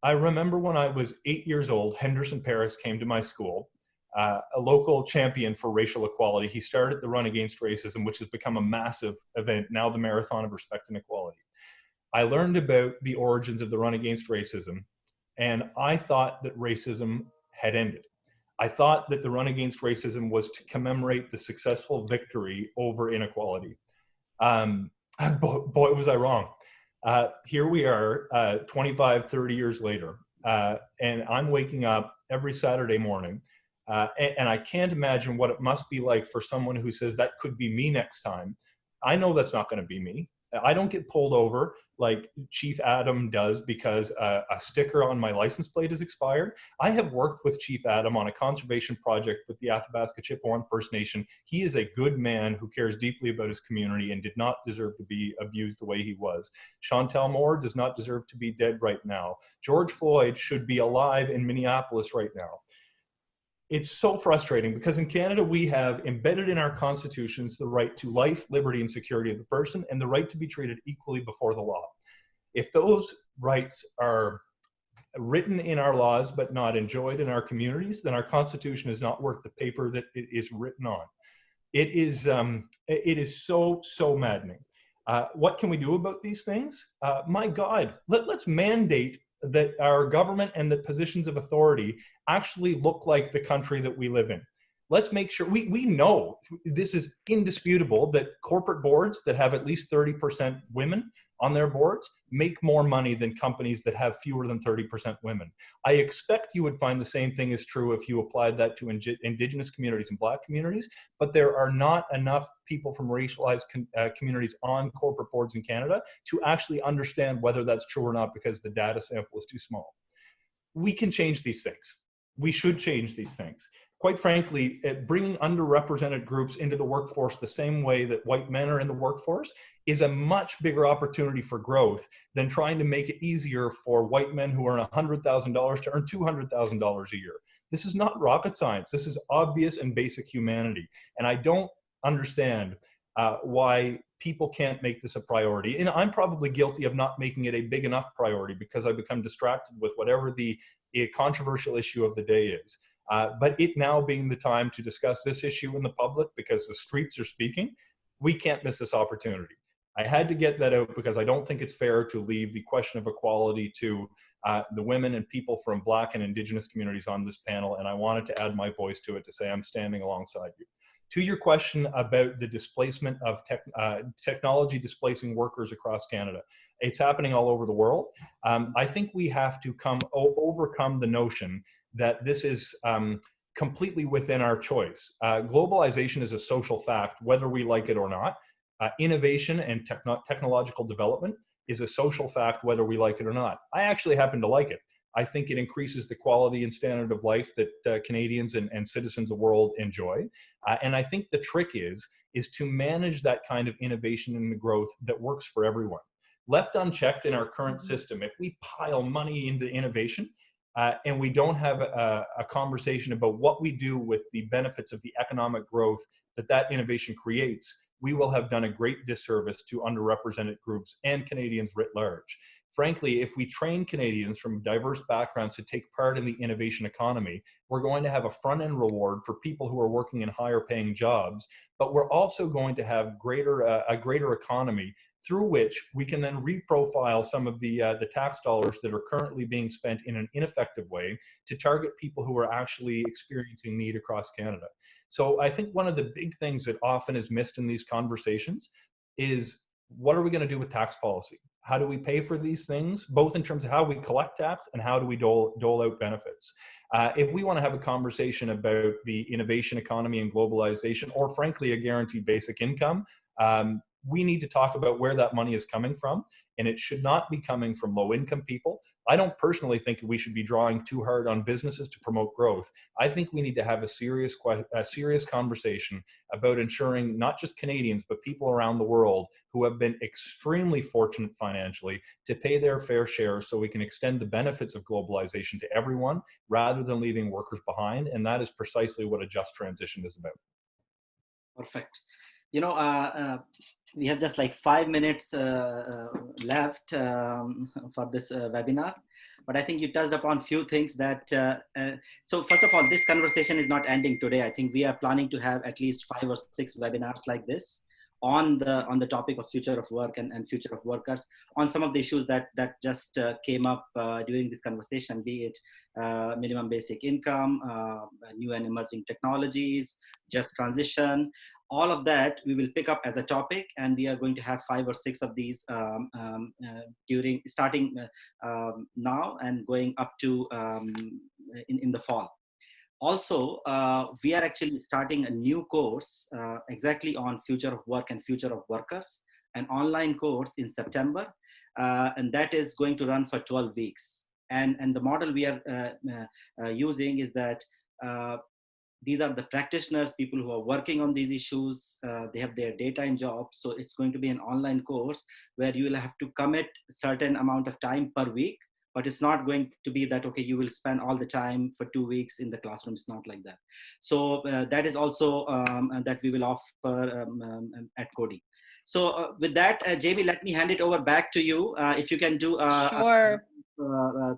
Speaker 7: I remember when I was eight years old, Henderson Paris came to my school uh, a local champion for racial equality. He started the Run Against Racism, which has become a massive event, now the Marathon of Respect and Equality. I learned about the origins of the Run Against Racism, and I thought that racism had ended. I thought that the Run Against Racism was to commemorate the successful victory over inequality. Um, boy, was I wrong. Uh, here we are, uh, 25, 30 years later, uh, and I'm waking up every Saturday morning uh, and, and, I can't imagine what it must be like for someone who says that could be me next time. I know that's not going to be me. I don't get pulled over like Chief Adam does because uh, a sticker on my license plate is expired. I have worked with Chief Adam on a conservation project with the Athabasca Chipewyan First Nation. He is a good man who cares deeply about his community and did not deserve to be abused the way he was. Chantel Moore does not deserve to be dead right now. George Floyd should be alive in Minneapolis right now it's so frustrating because in Canada we have embedded in our constitutions the right to life, liberty, and security of the person and the right to be treated equally before the law. If those rights are written in our laws but not enjoyed in our communities, then our constitution is not worth the paper that it is written on. It is, um, it is so, so maddening. Uh, what can we do about these things? Uh, my God, let, let's mandate that our government and the positions of authority actually look like the country that we live in. let's make sure we, we know this is indisputable that corporate boards that have at least 30% women on their boards make more money than companies that have fewer than 30% women. I expect you would find the same thing is true if you applied that to indigenous communities and black communities, but there are not enough people from racialized uh, communities on corporate boards in Canada to actually understand whether that's true or not because the data sample is too small. We can change these things. We should change these things quite frankly, bringing underrepresented groups into the workforce the same way that white men are in the workforce is a much bigger opportunity for growth than trying to make it easier for white men who earn $100,000 to earn $200,000 a year. This is not rocket science. This is obvious and basic humanity. And I don't understand uh, why people can't make this a priority. And I'm probably guilty of not making it a big enough priority because I become distracted with whatever the controversial issue of the day is. Uh, but it now being the time to discuss this issue in the public because the streets are speaking, we can't miss this opportunity. I had to get that out because I don't think it's fair to leave the question of equality to uh, the women and people from Black and Indigenous communities on this panel, and I wanted to add my voice to it to say I'm standing alongside you. To your question about the displacement of tech, uh, technology displacing workers across Canada, it's happening all over the world. Um, I think we have to come overcome the notion that this is um, completely within our choice. Uh, globalization is a social fact, whether we like it or not. Uh, innovation and techno technological development is a social fact, whether we like it or not. I actually happen to like it. I think it increases the quality and standard of life that uh, Canadians and, and, citizens of the world enjoy. Uh, and I think the trick is, is to manage that kind of innovation and growth that works for everyone. Left unchecked in our current mm-hmm. system, if we pile money into innovation, uh, and we don't have a, a, conversation about what we do with the benefits of the economic growth that that innovation creates, we will have done a great disservice to underrepresented groups and Canadians writ large. Frankly, if we train Canadians from diverse backgrounds to take part in the innovation economy, we're going to have a front end reward for people who are working in higher paying jobs, but we're also going to have greater, uh, a greater economy through which we can then reprofile some of the, uh, the tax dollars that are currently being spent in an ineffective way to target people who are actually experiencing need across Canada. So I think one of the big things that often is missed in these conversations is what are we going to do with tax policy? How do we pay for these things, both in terms of how we collect tax and how do we dole, dole out benefits? Uh, if we want to have a conversation about the innovation economy and globalization, or frankly, a guaranteed basic income, um, we need to talk about where that money is coming from and it should not be coming from low income people. I don't personally think we should be drawing too hard on businesses to promote growth. I think we need to have a serious, a serious conversation about ensuring not just Canadians, but people around the world who have been extremely fortunate financially to pay their fair share so we can extend the benefits of globalization to everyone rather than leaving workers behind. And that is precisely what a just transition is about.
Speaker 3: Perfect. You know, uh, uh we have just like five minutes uh, uh, left um, for this uh, webinar. But i think you touched upon few things that uh, uh, so first of all this conversation is not ending today. I think we are planning to have at least five or six webinars like this on the on the topic of future of work and, and future of workers on some of the issues that that just uh, came up during this conversation be it minimum basic income new and emerging technologies just transition all of that we will pick up as a topic and we are going to have five or six of these um, um, uh, during starting uh, um, now and going up to um, in, in the fall. Also, uh, we are actually starting a new course uh, exactly on future of work and future of workers, an online course in September, uh, and that is going to run for 12 weeks. And, and the model we are uh, using is that these are the practitioners, people who are working on these issues. Uh, they have their daytime jobs. So it's going to be an online course where you will have to commit certain amount of time per week, but it's not going to be that, okay, you will spend all the time for two weeks in the classroom. It's not like that. So uh, that is also um, that we will offer um, um, at Coady. So uh, with that, uh, Jamie, let me hand it over back to you. Uh, if you can do. Uh,
Speaker 1: sure.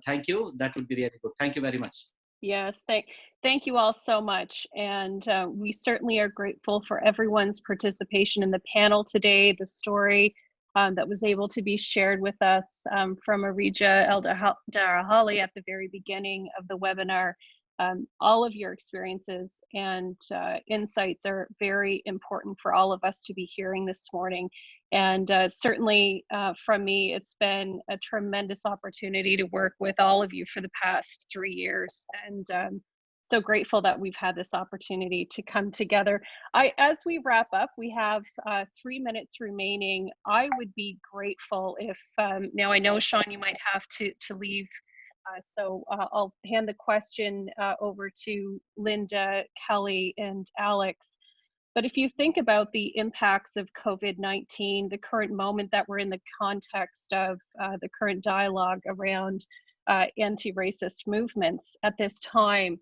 Speaker 3: thank you. That would be really good. Thank you very much.
Speaker 1: Yes, thank, thank you all so much. And uh, we certainly are grateful for everyone's participation in the panel today, the story um, that was able to be shared with us um, from Arija Eldarahali at the very beginning of the webinar. Um, all of your experiences and uh, insights are very important for all of us to be hearing this morning. And uh, certainly uh, from me, it's been a tremendous opportunity to work with all of you for the past three years. And um, so grateful that we've had this opportunity to come together. I, as we wrap up, we have uh, three minutes remaining. I would be grateful if, um, now I know Sean, you might have to, to leave so uh, I'll hand the question uh, over to Linda, Kelly, and Alex. But if you think about the impacts of COVID-19, the current moment that we're in the context of uh, the current dialogue around uh, anti-racist movements at this time,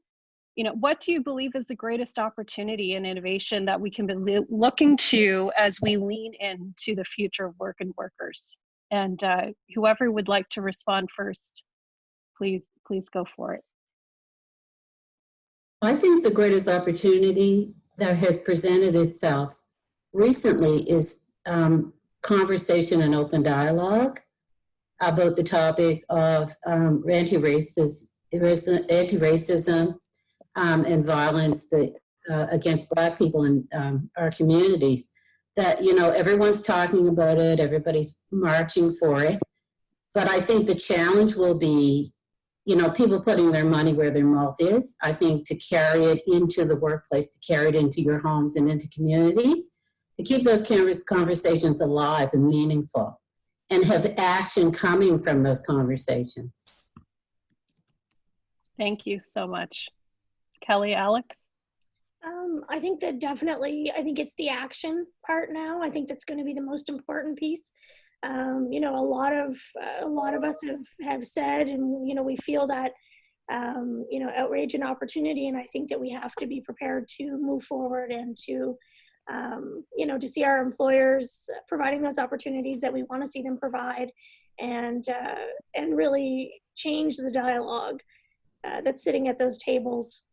Speaker 1: you know, what do you believe is the greatest opportunity and innovation that we can be looking to as we lean into the future of work and workers? And uh, whoever would like to respond first please please go for it.
Speaker 4: I think the greatest opportunity that has presented itself recently is um, conversation and open dialogue about the topic of um, anti-racism, anti-racism um, and violence that, uh, against Black people in um, our communities. That, you know, everyone's talking about it, everybody's marching for it. But I think the challenge will be you know, people putting their money where their mouth is. I think to carry it into the workplace, to carry it into your homes and into communities, to keep those conversations alive and meaningful and have action coming from those conversations.
Speaker 1: Thank you so much. Kelly, Alex?
Speaker 5: Um, I think that definitely, I think it's the action part now. I think that's going to be the most important piece um, you know, a lot of uh, a lot of us have have said, and you know, we feel that um, you know outrage and opportunity, and I think that we have to be prepared to move forward and to um, you know to see our employers providing those opportunities that we want to see them provide, and uh, and really change the dialogue uh, that's sitting at those tables.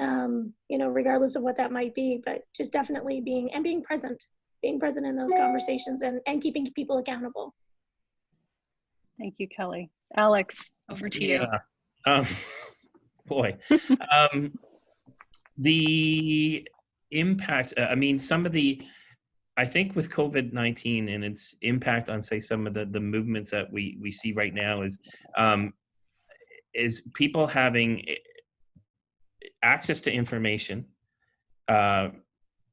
Speaker 5: Um, you know, regardless of what that might be, but just definitely being and being present being present in those conversations and, and keeping people accountable.
Speaker 1: Thank you, Kelly. Alex, over to
Speaker 6: yeah. you. Um, boy, um, the impact, uh, I mean, some of the, I think with COVID-19 and its impact on say some of the, the movements that we, we see right now is, um, is people having eh, access to information, uh,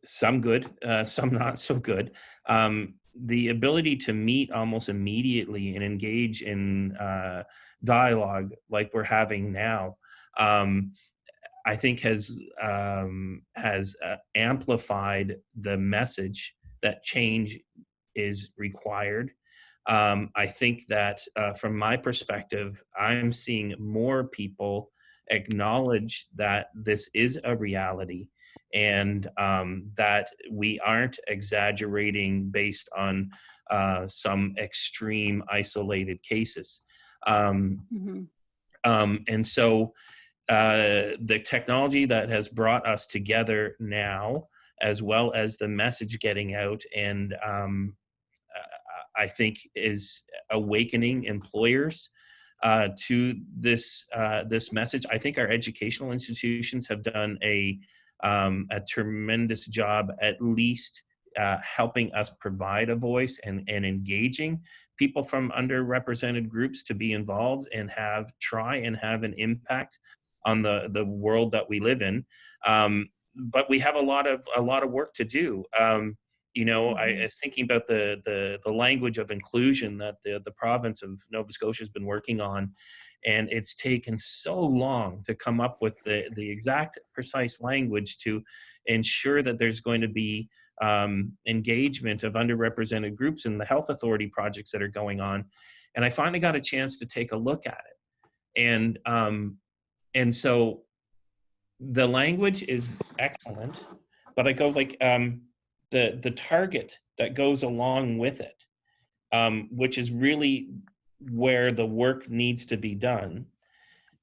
Speaker 6: some good, uh, some not so good. Um, the ability to meet almost immediately and engage in uh, dialogue like we're having now, um, I think has um, has uh, amplified the message that change is required. Um, I think that uh, from my perspective, I'm seeing more people acknowledge that this is a reality and um, that we aren't exaggerating based on uh, some extreme isolated cases. Um, mm-hmm. um, and so uh, the technology that has brought us together now, as well as the message getting out and um, I think is awakening employers uh, to this uh, this message. I think our educational institutions have done a um, a tremendous job, at least uh, helping us provide a voice and, and engaging people from underrepresented groups to be involved and have try and have an impact on the the world that we live in. Um, but we have a lot of a lot of work to do. Um, you know, I mm-hmm. thinking about the, the the language of inclusion that the the province of Nova Scotia has been working on, and it's taken so long to come up with the, the exact precise language to ensure that there's going to be um, engagement of underrepresented groups in the health authority projects that are going on. And I finally got a chance to take a look at it. And, um, and so the language is excellent, but I go like um, the, the target that goes along with it, um, which is really where the work needs to be done.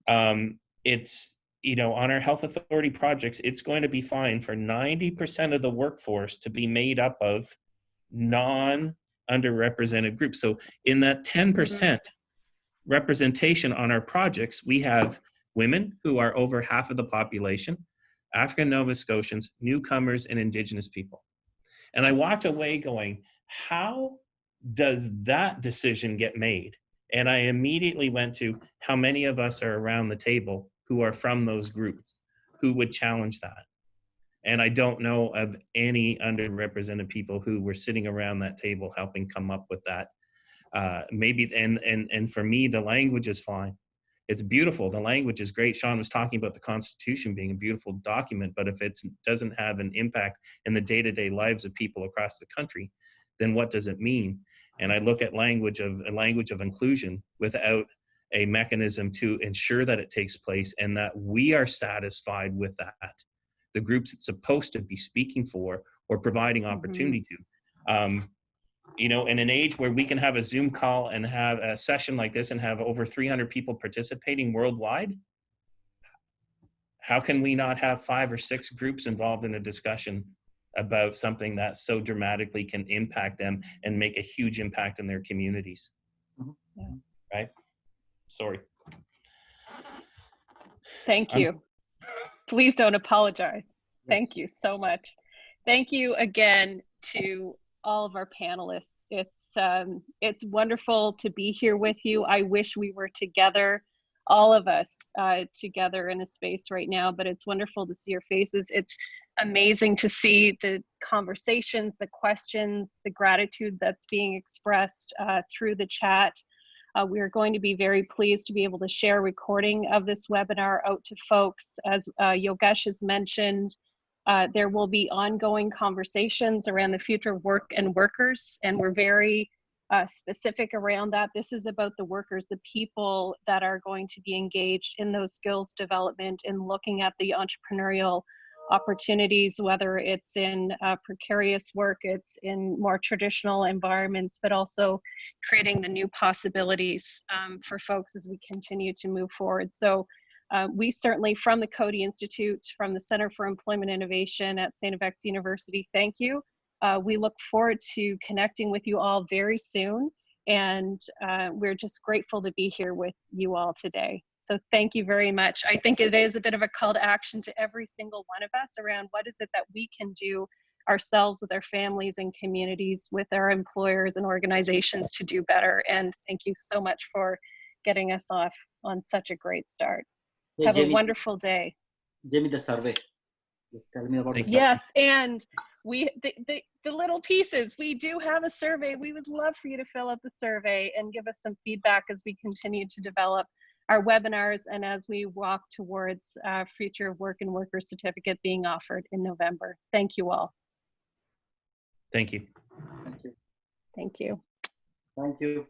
Speaker 6: Um, it's, you know, on our health authority projects, it's going to be fine for 90% of the workforce to be made up of non underrepresented groups. So in that 10% mm-hmm. representation on our projects, we have women, who are over half of the population, African Nova Scotians, newcomers, and Indigenous people. And I walked away going, how does that decision get made? And I immediately went to how many of us are around the table who are from those groups who would challenge that. And I don't know of any underrepresented people who were sitting around that table helping come up with that. Uh, maybe, and, and, and for me, the language is fine. It's beautiful. The language is great. Sean was talking about the Constitution being a beautiful document, but if it doesn't have an impact in the day-to-day lives of people across the country, then what does it mean? And I look at language of a language of inclusion without a mechanism to ensure that it takes place and that we are satisfied with that. The groups it's supposed to be speaking for or providing opportunity to. Um, you know, in an age where we can have a Zoom call and have a session like this and have over 300 people participating worldwide, how can we not have five or six groups involved in a discussion about something that so dramatically can impact them and make a huge impact in their communities?
Speaker 3: Mhm.
Speaker 1: Yeah.
Speaker 6: Right? Sorry.
Speaker 1: Thank
Speaker 6: I'm-
Speaker 1: you. Please don't apologize. Thank you so much. Thank you again to all of our panelists. It's um, it's wonderful to be here with you. I wish we were together, all of us uh, together in a space right now. But it's wonderful to see your faces. It's amazing to see the conversations, the questions, the gratitude that's being expressed uh, through the chat. Uh, we are going to be very pleased to be able to share a recording of this webinar out to folks. As uh, Yogesh has mentioned, uh, there will be ongoing conversations around the future of work and workers, and we're very uh, specific around that. This is about the workers, the people that are going to be engaged in those skills development and looking at the entrepreneurial opportunities, whether it's in uh, precarious work, it's in more traditional environments, but also creating the new possibilities um, for folks as we continue to move forward. So uh, we certainly, from the Coady Institute, from the Center for Employment Innovation at St. FX University, thank you. Uh, we look forward to connecting with you all very soon. And uh, we're just grateful to be here with you all today. So thank you very much. I think it is a bit of a call to action to every single one of us around what is it that we can do ourselves with our families and communities, with our employers and organizations to do better. And thank you so much for getting us off on such a great start.
Speaker 3: Hey,
Speaker 1: Have a wonderful day.
Speaker 3: Jamie, the survey. Tell me about the survey.
Speaker 1: Yes, and we the, the the little pieces. We do have a survey. We would love for you to fill out the survey and give us some feedback as we continue to develop our webinars and as we walk towards uh, future work and worker certificate being offered in November. Thank you all.
Speaker 6: Thank you.
Speaker 3: Thank you.
Speaker 1: Thank you.
Speaker 3: Thank you.